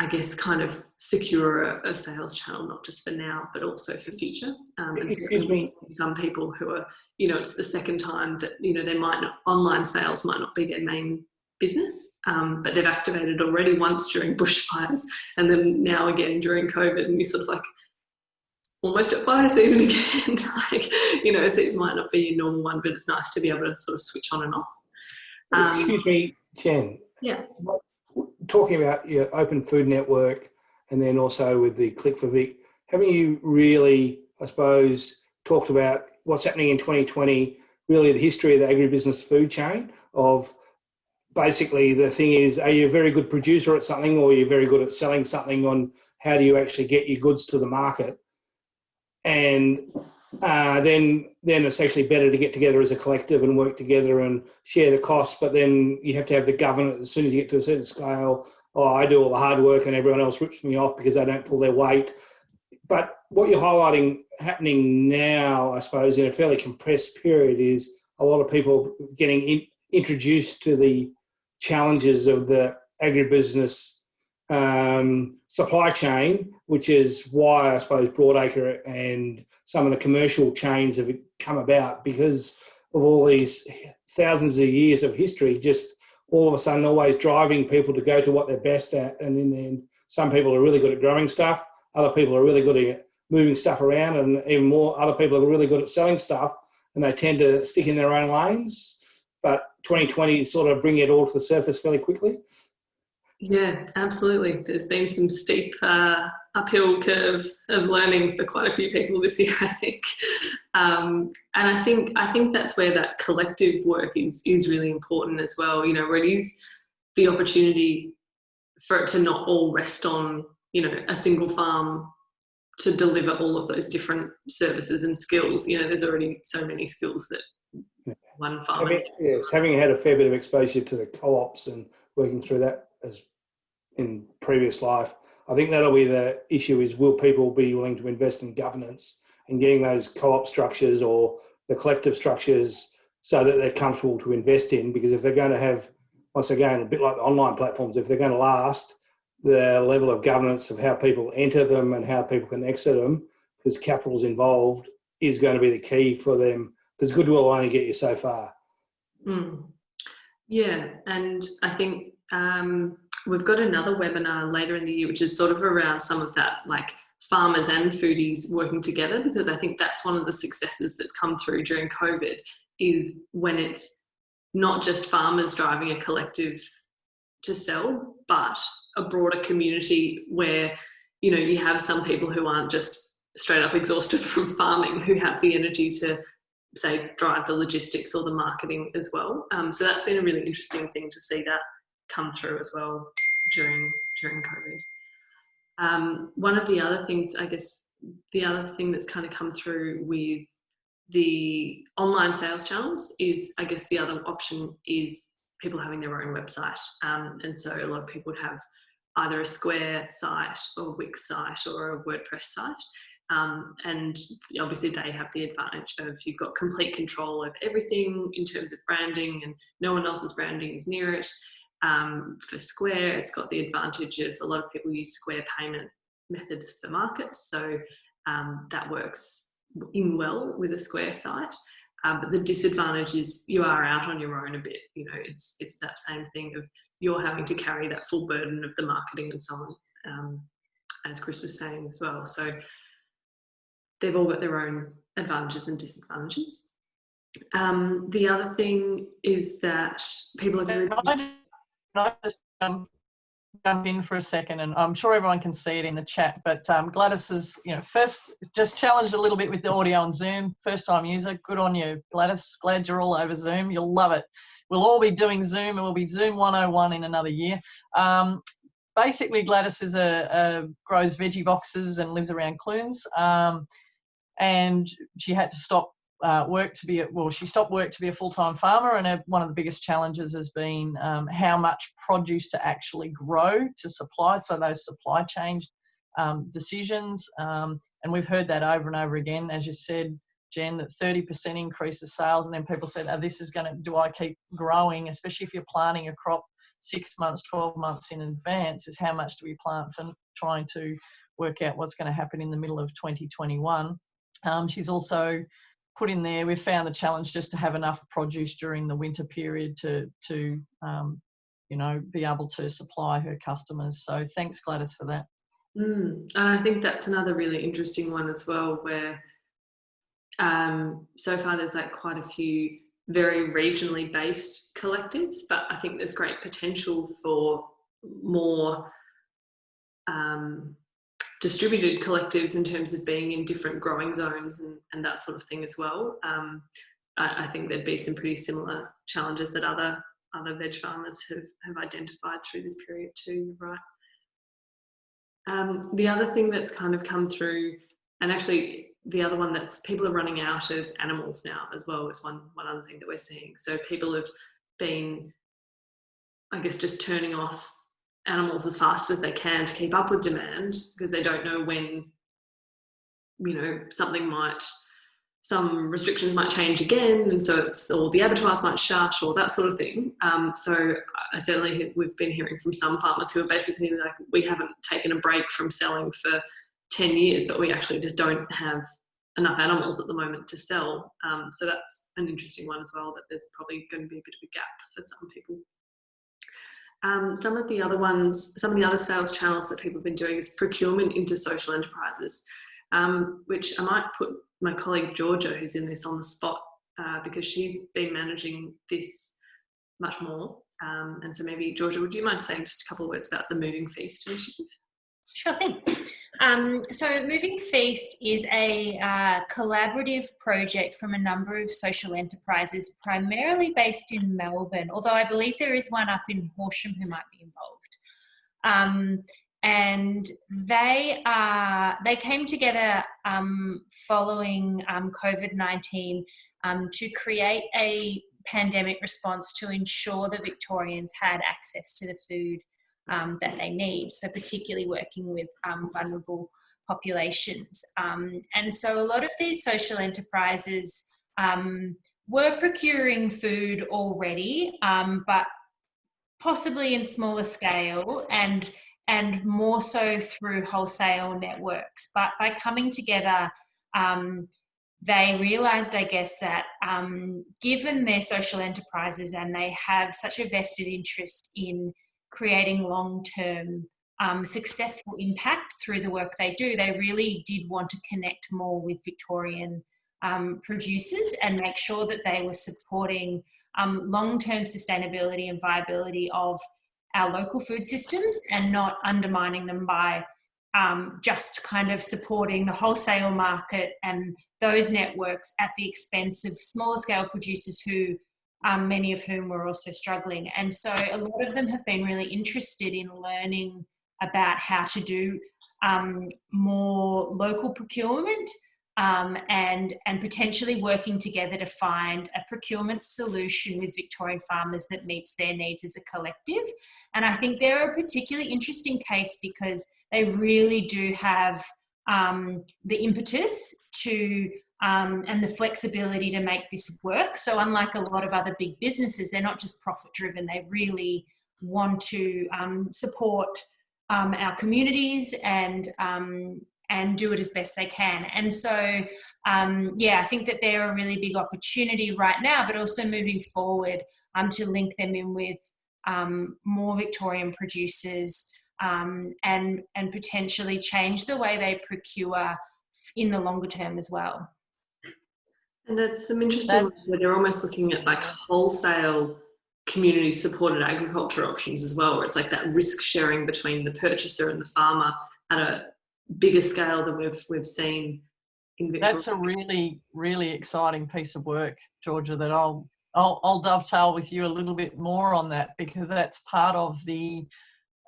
Speaker 2: I guess, kind of secure a, a, sales channel, not just for now, but also for future. Um, and some people who are, you know, it's the second time that, you know, they might not, online sales might not be their main business, um, but they've activated already once during bushfires and then now again during COVID and you sort of like almost at fire season again. like, you know, so it might not be your normal one, but it's nice to be able to sort of switch on and off. Um,
Speaker 7: Excuse me, Jen.
Speaker 2: Yeah.
Speaker 7: Talking about your open food network and then also with the Click for Vic, haven't you really, I suppose, talked about what's happening in 2020, really the history of the agribusiness food chain of basically the thing is, are you a very good producer at something or are you very good at selling something on how do you actually get your goods to the market? And uh, then then it's actually better to get together as a collective and work together and share the costs. But then you have to have the governance as soon as you get to a certain scale. Oh, I do all the hard work and everyone else rips me off because they don't pull their weight. But what you're highlighting happening now, I suppose, in a fairly compressed period, is a lot of people getting in, introduced to the challenges of the agribusiness um, supply chain, which is why I suppose Broadacre and some of the commercial chains have come about because of all these thousands of years of history, just all of a sudden always driving people to go to what they're best at. And in the end, some people are really good at growing stuff, other people are really good at moving stuff around, and even more, other people are really good at selling stuff, and they tend to stick in their own lanes. But 2020 sort of bring it all to the surface fairly quickly.
Speaker 2: Yeah, absolutely. There's been some steep uh, uphill curve of learning for quite a few people this year, I think. Um, and I think I think that's where that collective work is is really important as well. You know, it is the opportunity for it to not all rest on you know a single farm to deliver all of those different services and skills. You know, there's already so many skills that one farmer.
Speaker 7: Having, yes, having had a fair bit of exposure to the co-ops and working through that as in previous life. I think that'll be the issue: is will people be willing to invest in governance and getting those co-op structures or the collective structures so that they're comfortable to invest in? Because if they're going to have, once again, a bit like online platforms, if they're going to last, the level of governance of how people enter them and how people can exit them, because capital's involved, is going to be the key for them. Because goodwill will only get you so far.
Speaker 2: Mm. Yeah, and I think um, we've got another webinar later in the year, which is sort of around some of that, like farmers and foodies working together, because I think that's one of the successes that's come through during COVID is when it's not just farmers driving a collective to sell, but a broader community where you know you have some people who aren't just straight up exhausted from farming who have the energy to say drive the logistics or the marketing as well um, so that's been a really interesting thing to see that come through as well during during covid um, one of the other things i guess the other thing that's kind of come through with the online sales channels is i guess the other option is people having their own website. Um, and so a lot of people would have either a Square site or a Wix site or a WordPress site. Um, and obviously they have the advantage of you've got complete control of everything in terms of branding and no one else's branding is near it. Um, for Square, it's got the advantage of a lot of people use Square payment methods for markets. So um, that works in well with a Square site. Um, but the disadvantage is you are out on your own a bit. You know, it's it's that same thing of you're having to carry that full burden of the marketing and so on, um, as Chris was saying as well. So they've all got their own advantages and disadvantages. Um, the other thing is that people are very.
Speaker 1: Um, jump in for a second, and I'm sure everyone can see it in the chat. But um, Gladys is, you know, first just challenged a little bit with the audio on Zoom. First time user, good on you, Gladys. Glad you're all over Zoom. You'll love it. We'll all be doing Zoom, and we'll be Zoom 101 in another year. Um, basically, Gladys is a, a, grows veggie boxes and lives around Clunes. Um, and she had to stop uh, work to be a, well she stopped work to be a full-time farmer and one of the biggest challenges has been um, how much produce to actually grow to supply so those supply chain um, decisions um, and we've heard that over and over again. As you said jen that 30% increase of sales and then people said oh, this is going to do i keep growing? Especially if you're planting a crop six months 12 months in advance is how much do we plant for trying to work out what's going to happen in the middle of 2021 um, she's also put in there, we've found the challenge just to have enough produce during the winter period to, to um, you know, be able to supply her customers. So thanks, Gladys, for that.
Speaker 2: Mm, and I think that's another really interesting one as well, where um, so far there's like quite a few very regionally based collectives, but I think there's great potential for more um, distributed collectives in terms of being in different growing zones and, and that sort of thing as well. Um, I, I, think there'd be some pretty similar challenges that other other veg farmers have, have identified through this period too, right? Um, the other thing that's kind of come through, and actually the other one that's people are running out of animals now as well is one, one other thing that we're seeing. So people have been, I guess, just turning off animals as fast as they can to keep up with demand because they don't know when you know something might some restrictions might change again and so it's or the abattoirs might shut or that sort of thing. Um, so i certainly we've been hearing from some farmers who are basically like we haven't taken a break from selling for 10 years but we actually just don't have enough animals at the moment to sell. Um, so that's an interesting one as well that there's probably going to be a bit of a gap for some people um, some of the other ones, some of the other sales channels that people have been doing is procurement into social enterprises, um, which I might put my colleague Georgia, who's in this on the spot, uh, because she's been managing this much more. Um, and so maybe Georgia, would you mind saying just a couple of words about the Moving Feast initiative?
Speaker 5: Sure thing. Um, so Moving Feast is a uh, collaborative project from a number of social enterprises, primarily based in Melbourne, although I believe there is one up in Horsham who might be involved. Um, and they are they came together um, following um, COVID-19 um, to create a pandemic response to ensure the Victorians had access to the food um, that they need. So particularly working with um, vulnerable populations. Um, and so a lot of these social enterprises um, were procuring food already, um, but possibly in smaller scale and and more so through wholesale networks. But by coming together, um, they realized, I guess, that um, given their social enterprises and they have such a vested interest in creating long term um, successful impact through the work they do, they really did want to connect more with Victorian um, producers and make sure that they were supporting um, long term sustainability and viability of our local food systems and not undermining them by um, just kind of supporting the wholesale market and those networks at the expense of smaller scale producers who um, many of whom were also struggling and so a lot of them have been really interested in learning about how to do um, more local procurement um, and and potentially working together to find a procurement solution with Victorian farmers that meets their needs as a collective. And I think they're a particularly interesting case because they really do have um, the impetus to um, and the flexibility to make this work. So unlike a lot of other big businesses, they're not just profit driven. They really want to um, support um, our communities and um, and do it as best they can. And so, um, yeah, I think that they're a really big opportunity right now, but also moving forward um, to link them in with more Victorian producers and and potentially change the way they procure in the longer term as well.
Speaker 2: And that's some interesting.
Speaker 1: That's-
Speaker 2: where they're almost looking at like wholesale community supported agriculture options as well, where it's like that risk sharing between the purchaser and the farmer at a bigger scale than we've we've seen.
Speaker 1: That's a really, really exciting piece of work, Georgia, that I'll, I'll, I'll dovetail with you a little bit more on that because that's part of the,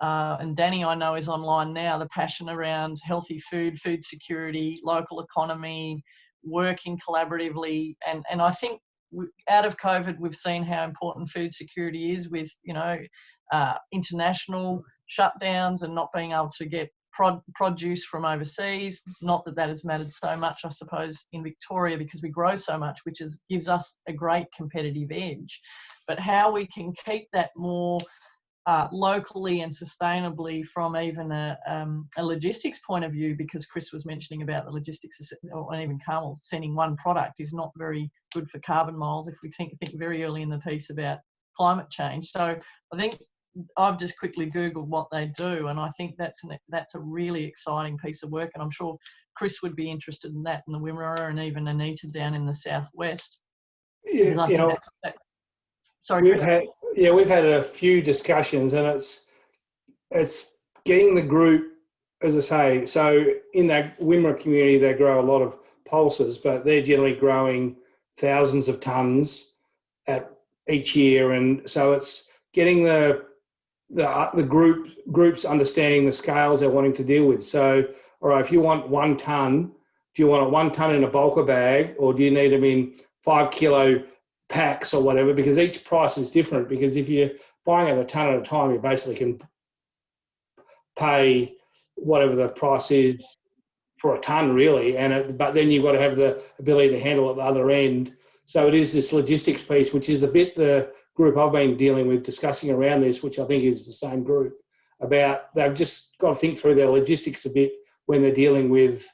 Speaker 1: uh, and Danny I know is online now, the passion around healthy food, food security, local economy, working collaboratively. And, and I think out of COVID, we've seen how important food security is with, you know, uh, international shutdowns and not being able to get prod, produce from overseas. Not that that has mattered so much, I suppose, in Victoria because we grow so much, which is gives us a great competitive edge. But how we can keep that more uh, locally and sustainably from even a, um, a logistics point of view, because Chris was mentioning about the logistics, or even Carmel sending one product is not very good for carbon miles. If we think think very early in the piece about climate change, so I think I've just quickly googled what they do, and I think that's an, that's a really exciting piece of work, and I'm sure Chris would be interested in that, and the Wimmera, and even Anita down in the southwest.
Speaker 7: Yeah, you know,
Speaker 1: that's, that, sorry,
Speaker 7: we've had, yeah, we've had a few discussions and it's, it's getting the group, as I say, so in that Wimmera community, they grow a lot of pulses, but they're generally growing thousands of tons at each year. And so it's getting the, the, uh, the group, groups understanding the scales they're wanting to deal with. So, all right, if you want one ton, do you want it one ton in a bulker bag or do you need them in five kilo packs or whatever? Because each price is different. Because if you're buying it a ton at a time, you basically can pay whatever the price is for a ton, really. And it, but then you've got to have the ability to handle at the other end. So it is this logistics piece, which is the bit the group I've been dealing with discussing around this, which I think is the same group. About they've just got to think through their logistics a bit when they're dealing with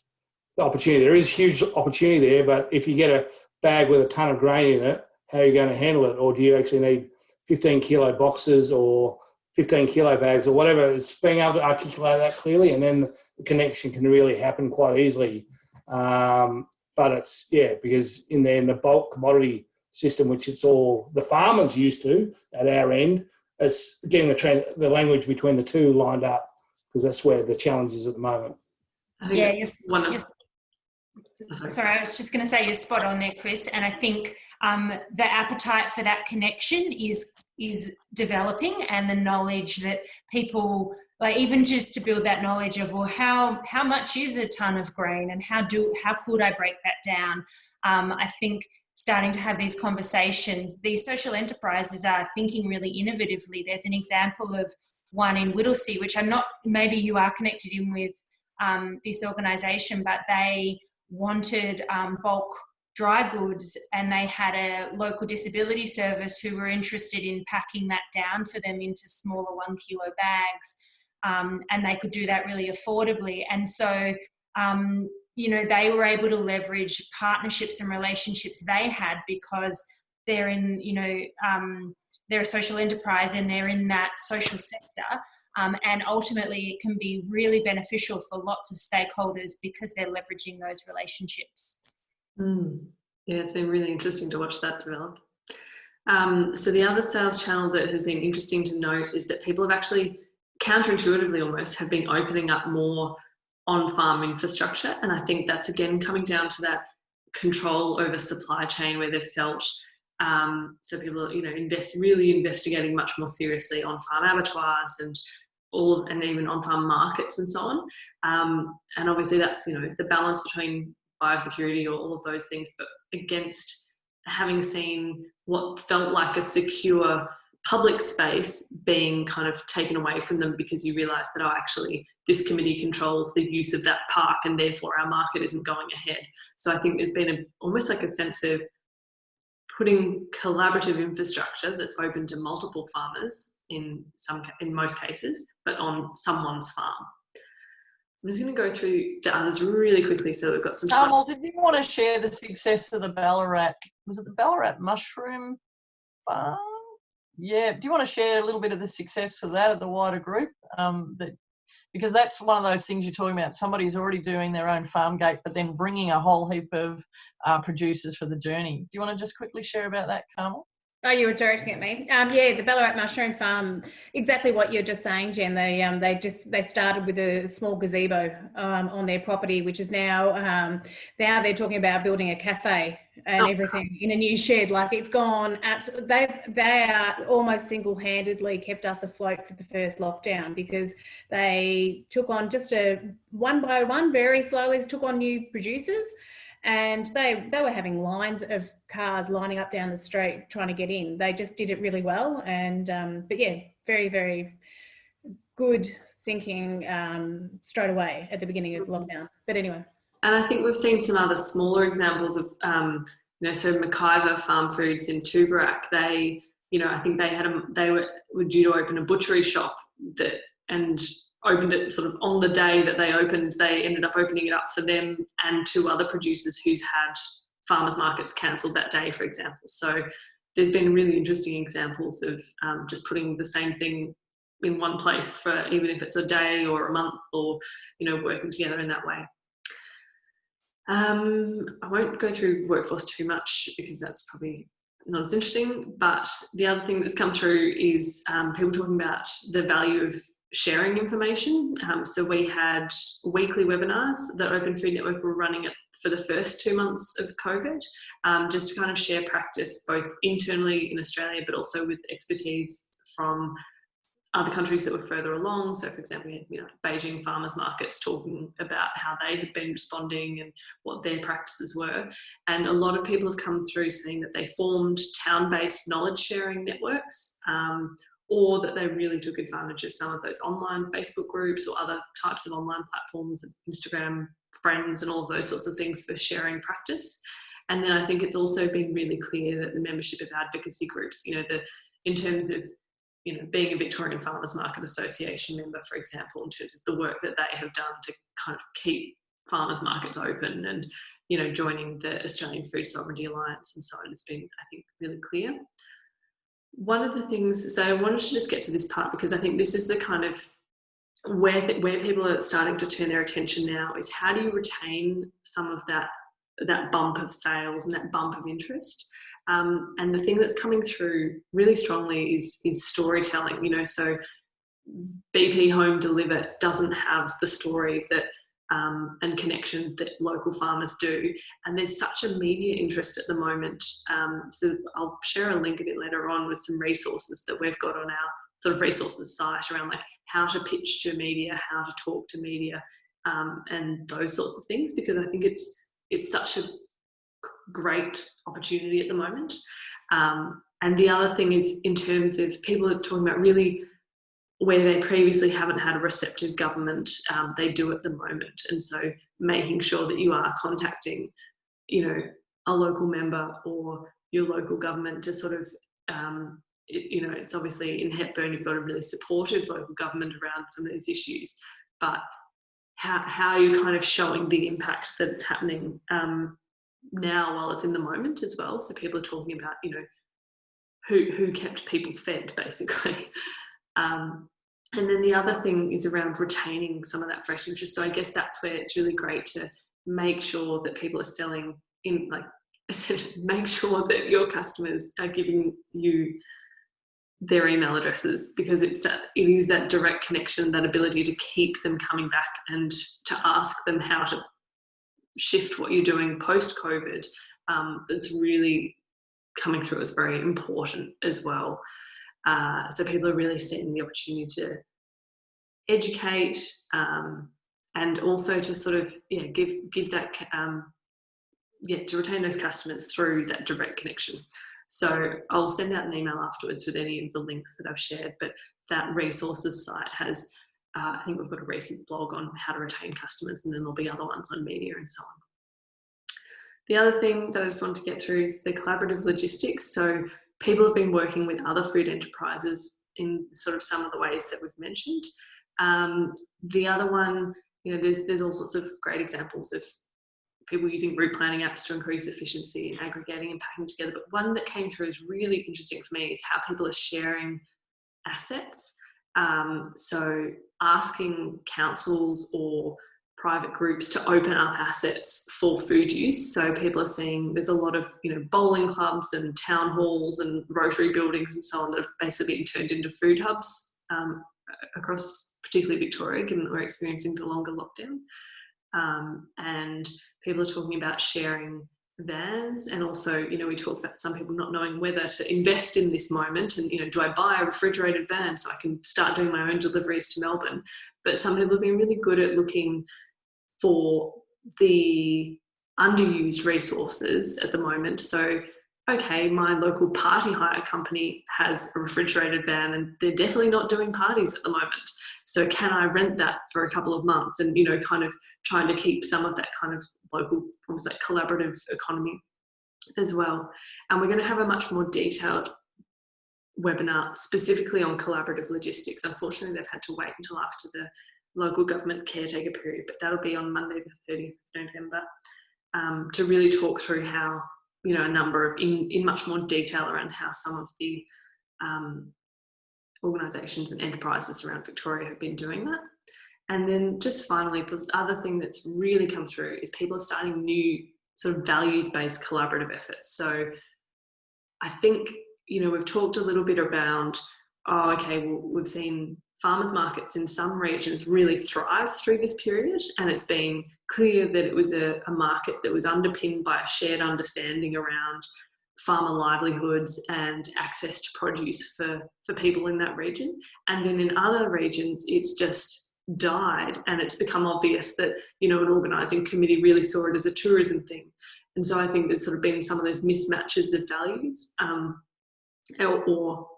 Speaker 7: the opportunity. There is huge opportunity there, but if you get a bag with a ton of grain in it, how are you going to handle it? Or do you actually need 15 kilo boxes or 15 kilo bags or whatever? It's being able to articulate that clearly, and then the connection can really happen quite easily. Um, but it's yeah, because in the in the bulk commodity system, which it's all the farmers used to at our end, it's getting the tran the language between the two lined up because that's where the challenge is at the moment.
Speaker 5: Yeah,
Speaker 2: that's
Speaker 5: you're,
Speaker 2: one of
Speaker 5: you're
Speaker 2: sorry.
Speaker 5: Sorry, I was just going to say you're spot on there, Chris. And I think um, the appetite for that connection is is developing, and the knowledge that people like even just to build that knowledge of well, how how much is a ton of grain, and how do how could I break that down? Um, I think starting to have these conversations, these social enterprises are thinking really innovatively. There's an example of one in Whittlesea, which I'm not, maybe you are connected in with um, this organisation, but they wanted um, bulk dry goods and they had a local disability service who were interested in packing that down for them into smaller one kilo bags um, and they could do that really affordably. And so um, you know they were able to leverage partnerships and relationships they had because they're in you know um, they're a social enterprise and they're in that social sector um, and ultimately it can be really beneficial for lots of stakeholders because they're leveraging those relationships
Speaker 2: Mm. Yeah, it's been really interesting to watch that develop. Um, so the other sales channel that has been interesting to note is that people have actually, counterintuitively almost, have been opening up more on-farm infrastructure. And I think that's again coming down to that control over supply chain where they've felt um, so people you know invest really investigating much more seriously on farm abattoirs and all of, and even on farm markets and so on um, and obviously that's you know the balance between biosecurity or all of those things, but against having seen what felt like a secure public space being kind of taken away from them because you realize that, oh, actually, this committee controls the use of that park and therefore our market isn't going ahead. So I think there's been a, almost like a sense of putting collaborative infrastructure that's open to multiple farmers in some in most cases, but on someone's farm. I'm just going to go through the others really quickly so we've got some time.
Speaker 1: Carmel, did you want to share the success of the Ballarat? Was it the Ballarat mushroom farm? Yeah. Do you want to share a little bit of the success of that at the wider group? Um, that because that's one of those things you're talking about. Somebody's already doing their own farm gate, but then bringing a whole heap of uh, producers for the journey. Do you want to just quickly share about that, Carmel?
Speaker 3: Oh, you were directing at me. Um, yeah, the Ballarat Mushroom Farm. Exactly what you're just saying, Jen. They um, they just they started with a small gazebo um, on their property, which is now um, now they're talking about building a cafe and
Speaker 2: Oh.
Speaker 3: everything in a new shed. Like it's gone absolutely. They they are almost single handedly kept us afloat for the first lockdown because they took on just a one by one, very slowly took on new producers and they they were having lines of cars lining up down the street trying to get in. They just did it really well, and um, but yeah, very very good thinking um, straight away at the beginning of lockdown. But anyway,
Speaker 2: And I think we've seen some other smaller examples of, um, you know, so McIvor Farm Foods in Tooborac, they, you know, I think they had a, they were, were due to open a butchery shop that, and opened it sort of on the day that they opened, they ended up opening it up for them and two other producers who's had farmers markets cancelled that day, for example. So there's been really interesting examples of um, just putting the same thing in one place for even if it's a day or a month or, you know, working together in that way. Um, I won't go through workforce too much because that's probably not as interesting. But the other thing that's come through is um, people talking about the value of sharing information. Um, so we had weekly webinars that Open Food Network were running for the first two months of COVID, um, just to kind of share practice both internally in Australia, but also with expertise from other countries that were further along. So, for example, we had, you know, Beijing farmers markets talking about how they had been responding and what their practices were. And a lot of people have come through saying that they formed town-based knowledge sharing networks, um, or that they really took advantage of some of those online Facebook groups or other types of online platforms, Instagram friends, and all of those sorts of things for sharing practice. And then I think it's also been really clear that the membership of advocacy groups, you know, the in terms of you know, being a Victorian Farmers Market Association member, for example, in terms of the work that they have done to kind of keep farmers markets open and, you know, joining the Australian Food Sovereignty Alliance and so on has been, I think, really clear. One of the things, so I wanted to just get to this part because I think this is the kind of where, where people are starting to turn their attention now is how do you retain some of that, that bump of sales and that bump of interest? Um, and the thing that's coming through really strongly is is storytelling. You know, so BP Home Deliver doesn't have the story that um, and connection that local farmers do. And there's such a media interest at the moment. Um, so I'll share a link a bit later on with some resources that we've got on our sort of resources site around like how to pitch to media, how to talk to media, um, and those sorts of things. Because I think it's it's such a great opportunity at the moment. Um, and the other thing is in terms of people are talking about really where they previously haven't had a receptive government, um, they do at the moment. And so making sure that you are contacting, you know, a local member or your local government to sort of, um, you know, it's obviously in Hepburn, you've got a really supportive local government around some of these issues, but how, how are you're kind of showing the impact that it's happening um, now while it's in the moment as well. So people are talking about, you know, who, who kept people fed basically. Um, and then the other thing is around retaining some of that fresh interest. So I guess that's where it's really great to make sure that people are selling in like essentially make sure that your customers are giving you their email addresses because it's that it is that direct connection that ability to keep them coming back and to ask them how to shift what you're doing post covid um, that's really coming through as very important as well uh, so people are really seeing the opportunity to educate um, and also to sort of yeah give give that um, yeah to retain those customers through that direct connection. So I'll send out an email afterwards with any of the links that I've shared. But that resources site has uh, I think we've got a recent blog on how to retain customers, and then there'll be other ones on media and so on. The other thing that I just want to get through is the collaborative logistics. So people have been working with other food enterprises in sort of some of the ways that we've mentioned. Um, the other one, you know, there's, there's all sorts of great examples of people using route planning apps to increase efficiency and aggregating and packing together. But one that came through is really interesting for me is how people are sharing assets. Um, so asking councils or private groups to open up assets for food use. So people are seeing there's a lot of you know bowling clubs and town halls and Rotary buildings and so on that have basically been turned into food hubs um, across particularly Victoria, given that we're experiencing the longer lockdown. Um, and people are talking about sharing vans and also you know we talk about some people not knowing whether to invest in this moment and you know do i buy a refrigerated van so i can start doing my own deliveries to melbourne but some people have been really good at looking for the underused resources at the moment. So, okay, my local party hire company has a refrigerated van and they're definitely not doing parties at the moment. So can I rent that for a couple of months and, you know, kind of trying to keep some of that kind of local, almost like collaborative economy as well. And we're going to have a much more detailed webinar specifically on collaborative logistics. Unfortunately, they've had to wait until after the local government caretaker period, but that'll be on Monday the 30th of November um, to really talk through how, you know, a number of, in, in much more detail around how some of the um, organisations and enterprises around Victoria have been doing that. And then just finally, the other thing that's really come through is people are starting new sort of values-based collaborative efforts. So I think, you know, we've talked a little bit around, oh, okay, well, we've seen farmers markets in some regions really thrived through this period and it's been clear that it was a, a, market that was underpinned by a shared understanding around farmer livelihoods and access to produce for, for people in that region. And then in other regions, it's just died and it's become obvious that, you know, an organising committee really saw it as a tourism thing. And so I think there's sort of been some of those mismatches of values um, or, or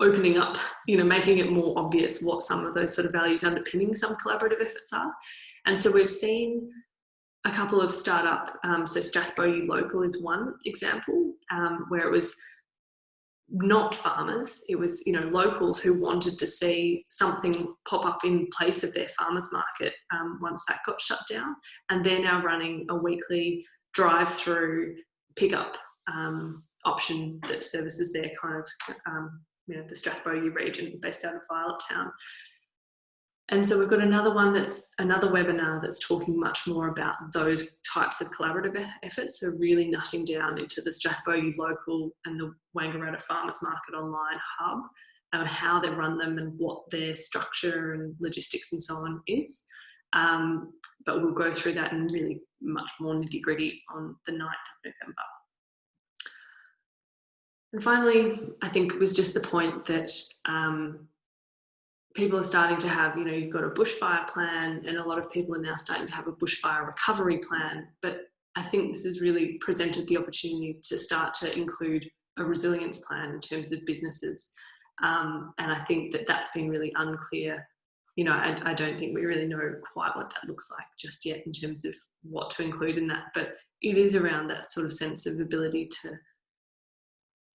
Speaker 2: opening up, you know, making it more obvious what some of those sort of values underpinning some collaborative efforts are. And so we've seen a couple of startup, um, so Strathbogie Local is one example um, where it was not farmers, it was, you know, locals who wanted to see something pop up in place of their farmers market um, once that got shut down. And they're now running a weekly drive-through pickup um, option that services their kind of um, you know, the Strathbogie region based out of Violet Town. And so we've got another one that's another webinar that's talking much more about those types of collaborative efforts. So really nutting down into the Strathbogie local and the Wangaratta Farmers Market online hub and how they run them and what their structure and logistics and so on is. Um, but we'll go through that in really much more nitty gritty on the 9th of November. And finally, I think it was just the point that um, people are starting to have, you know, you've got a bushfire plan and a lot of people are now starting to have a bushfire recovery plan. But I think this has really presented the opportunity to start to include a resilience plan in terms of businesses Um, and I think that that's been really unclear. You know, I, I don't think we really know quite what that looks like just yet in terms of what to include in that. But it is around that sort of sense of ability to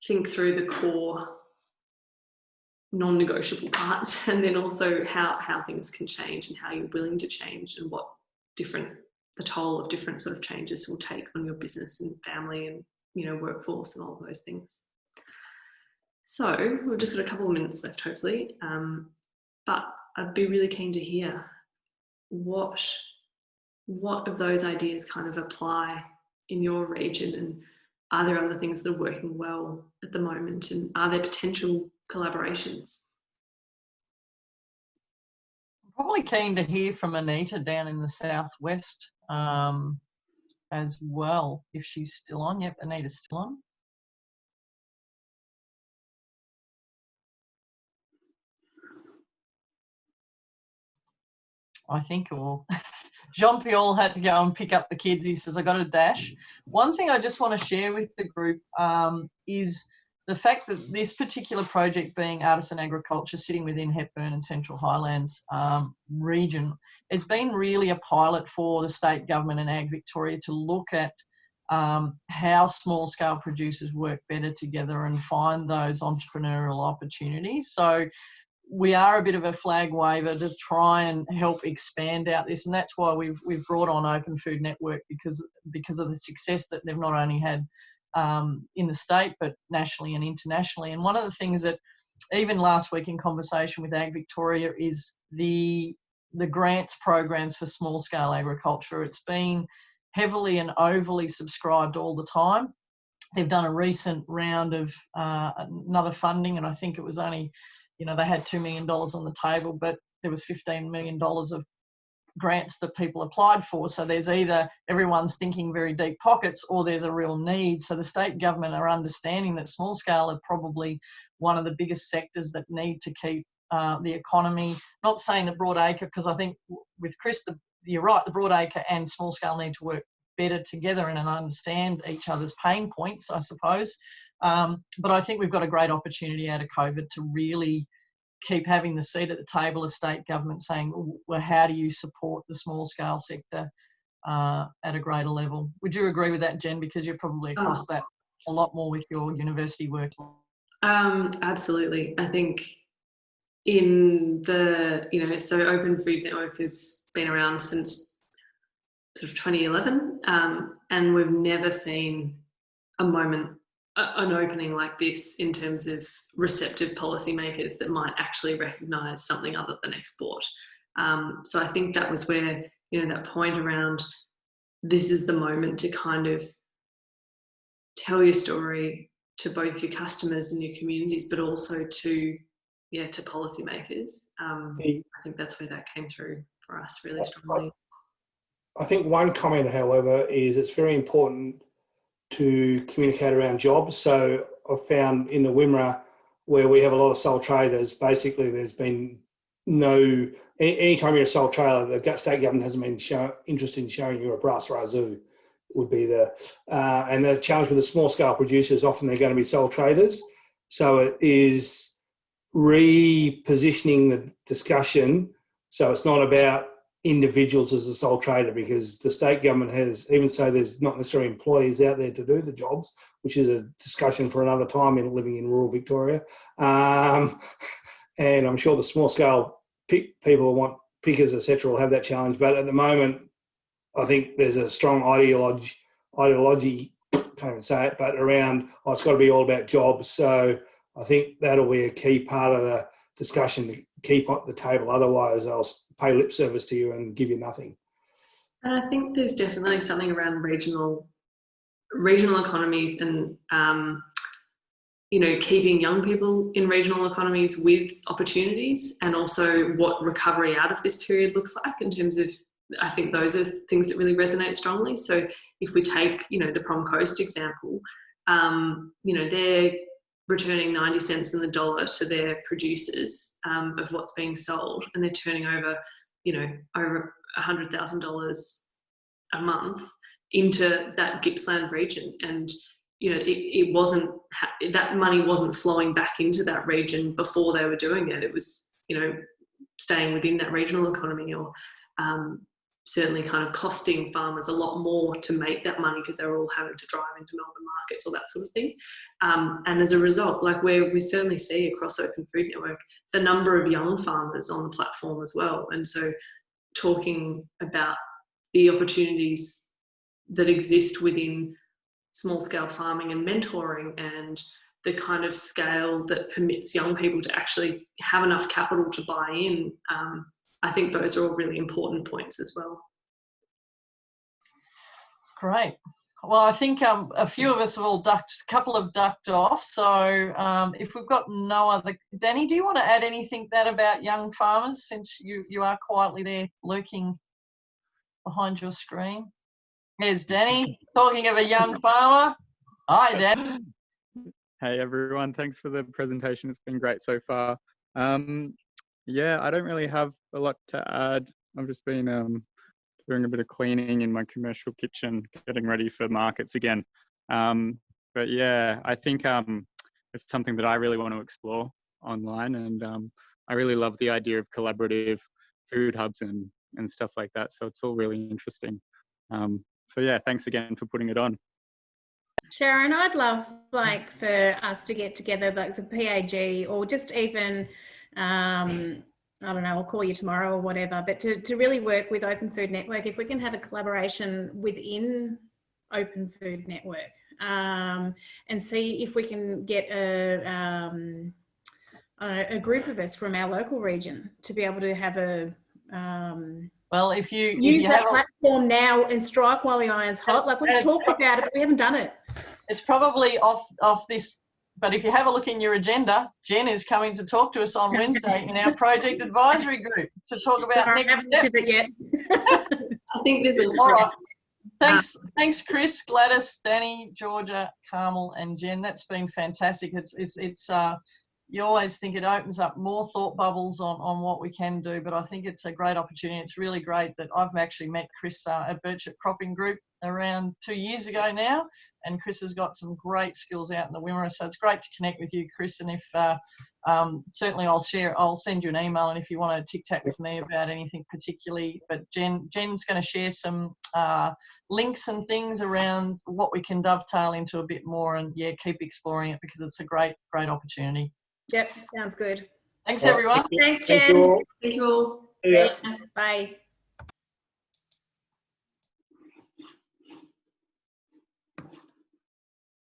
Speaker 2: think through the core non-negotiable parts and then also how how things can change and how you're willing to change and what different the toll of different sort of changes will take on your business and family and you know workforce and all those things. So we've just got a couple of minutes left hopefully um, but i'd be really keen to hear what what of those ideas kind of apply in your region and are there other things that are working well at the moment and are there potential collaborations?
Speaker 1: I'm probably keen to hear from Anita down in the southwest um, as well, if she's still on. Yep, Anita's still on. I think, or Jean Pierre had to go and pick up the kids. He says, I got a dash. One thing I just want to share with the group um, is the fact that this particular project being artisan agriculture sitting within Hepburn and Central Highlands um, region has been really a pilot for the state government and Ag Victoria to look at um, how small scale producers work better together and find those entrepreneurial opportunities. So we are a bit of a flag waver to try and help expand out this, and that's why we've we've brought on Open Food Network because because of the success that they've not only had um, in the state but nationally and internationally. And one of the things that even last week in conversation with Ag Victoria is the the grants programs for small scale agriculture. It's been heavily and overly subscribed all the time. They've done a recent round of uh, another funding, and I think it was only you know, they had $2 million on the table, but there was $15 million of grants that people applied for. So there's either everyone's thinking very deep pockets or there's a real need. So the state government are understanding that small scale are probably one of the biggest sectors that need to keep uh, the economy. Not saying that broadacre, because I think with Chris, the, you're right, the broadacre and small scale need to work better together and understand each other's pain points, I suppose. Um, but I think we've got a great opportunity out of COVID to really keep having the seat at the table of state government saying, well, how do you support the small scale sector uh, at a greater level? Would you agree with that, Jen? Because you're probably across oh. that a lot more with your university work.
Speaker 2: Um, absolutely. I think in the, you know, so Open Food Network has been around since sort of 2011 um, and we've never seen a moment an opening like this in terms of receptive policymakers that might actually recognise something other than export. Um, so I think that was where, you know, that point around this is the moment to kind of tell your story to both your customers and your communities, but also to, yeah, to policymakers. Um, I think that's where that came through for us really strongly.
Speaker 7: I think one comment, however, is it's very important to communicate around jobs. So I've found in the Wimmera where we have a lot of sole traders, basically there's been no, anytime you're a sole trader, the state government hasn't been show, interested in showing you a brass razoo would be the, uh, and the challenge with the small scale producers, often they're going to be sole traders. So it is repositioning the discussion. So it's not about individuals as a sole trader because the state government has, even so there's not necessarily employees out there to do the jobs, which is a discussion for another time in living in rural Victoria. Um, and I'm sure the small scale pick, people want pickers, etc., will have that challenge. But at the moment, I think there's a strong ideology, ideology, can't even say it, but around, oh, it's got to be all about jobs. So I think that'll be a key part of the discussion to keep at the table. Otherwise, they'll pay lip service to you and give you nothing.
Speaker 2: And I think there's definitely something around regional regional economies and um, you know keeping young people in regional economies with opportunities and also what recovery out of this period looks like in terms of I think those are things that really resonate strongly. So if we take, you know, the Prom Coast example, um, you know, they're returning 90 cents in the dollar to their producers um, of what's being sold and they're turning over you know over $100000 a month into that gippsland region and you know, it, it wasn't ha- that money wasn't flowing back into that region before they were doing it. It was, you know, staying within that regional economy or um, certainly kind of costing farmers a lot more to make that money because they're all having to drive into Melbourne markets or that sort of thing. Um, and as a result, like where we certainly see across Open Food Network, the number of young farmers on the platform as well. And so talking about the opportunities that exist within small scale farming and mentoring and the kind of scale that permits young people to actually have enough capital to buy in. Um, I think those are all really important points as well.
Speaker 1: Great. Well, I think um, a few of us have all ducked, a couple have ducked off. So um, if we've got no other, Danny, do you want to add anything that about young farmers since you, you are quietly there lurking behind your screen? There's Danny talking of a young farmer. Hi, Danny.
Speaker 8: Hey everyone, thanks for the presentation. It's been great so far. Um, yeah, I don't really have a lot to add. I've just been um, doing a bit of cleaning in my commercial kitchen, getting ready for markets again. Um, but yeah, I think um, it's something that I really want to explore online, and um, I really love the idea of collaborative food hubs and and stuff like that. So it's all really interesting. Um, so yeah, thanks again for putting it on.
Speaker 3: Sharon, I'd love like for us to get together, like the PAG, or just even, um, I don't know, I'll call you tomorrow or whatever, but to, to really work with Open Food Network, if we can have a collaboration within Open Food Network um, and see if we can get a, um, a, a group of us from our local region to be able to have a um,
Speaker 1: Well, if you, if
Speaker 3: use
Speaker 1: you
Speaker 3: that
Speaker 1: have a,
Speaker 3: platform now and strike while the iron's hot. Like we've talked about it, but we haven't done it.
Speaker 1: it's probably off off this but if you have a look in your agenda jen is coming to talk to us on wednesday in our project advisory group to talk about
Speaker 3: Sorry, I
Speaker 1: next steps.
Speaker 2: I think there's also
Speaker 1: All right. thanks thanks chris gladys danny georgia carmel and jen that's been fantastic it's it's it's uh you always think it opens up more thought bubbles on, on what we can do, but I think it's a great opportunity. It's really great that I've actually met Chris uh, at Birchip Cropping Group around two years ago now, and Chris has got some great skills out in the Wimmera. So it's great to connect with you, Chris. And if uh, um, certainly I'll share, I'll send you an email, and if you want to tic tac with me about anything particularly, but Jen Jen's going to share some uh, links and things around what we can dovetail into a bit more, and yeah, keep exploring it because it's a great great opportunity.
Speaker 3: Yep, sounds good.
Speaker 1: Thanks
Speaker 7: All right,
Speaker 1: everyone.
Speaker 3: Thanks,
Speaker 7: Thank
Speaker 3: Jen.
Speaker 7: you all.
Speaker 2: Thank you all.
Speaker 7: Yeah.
Speaker 3: Bye.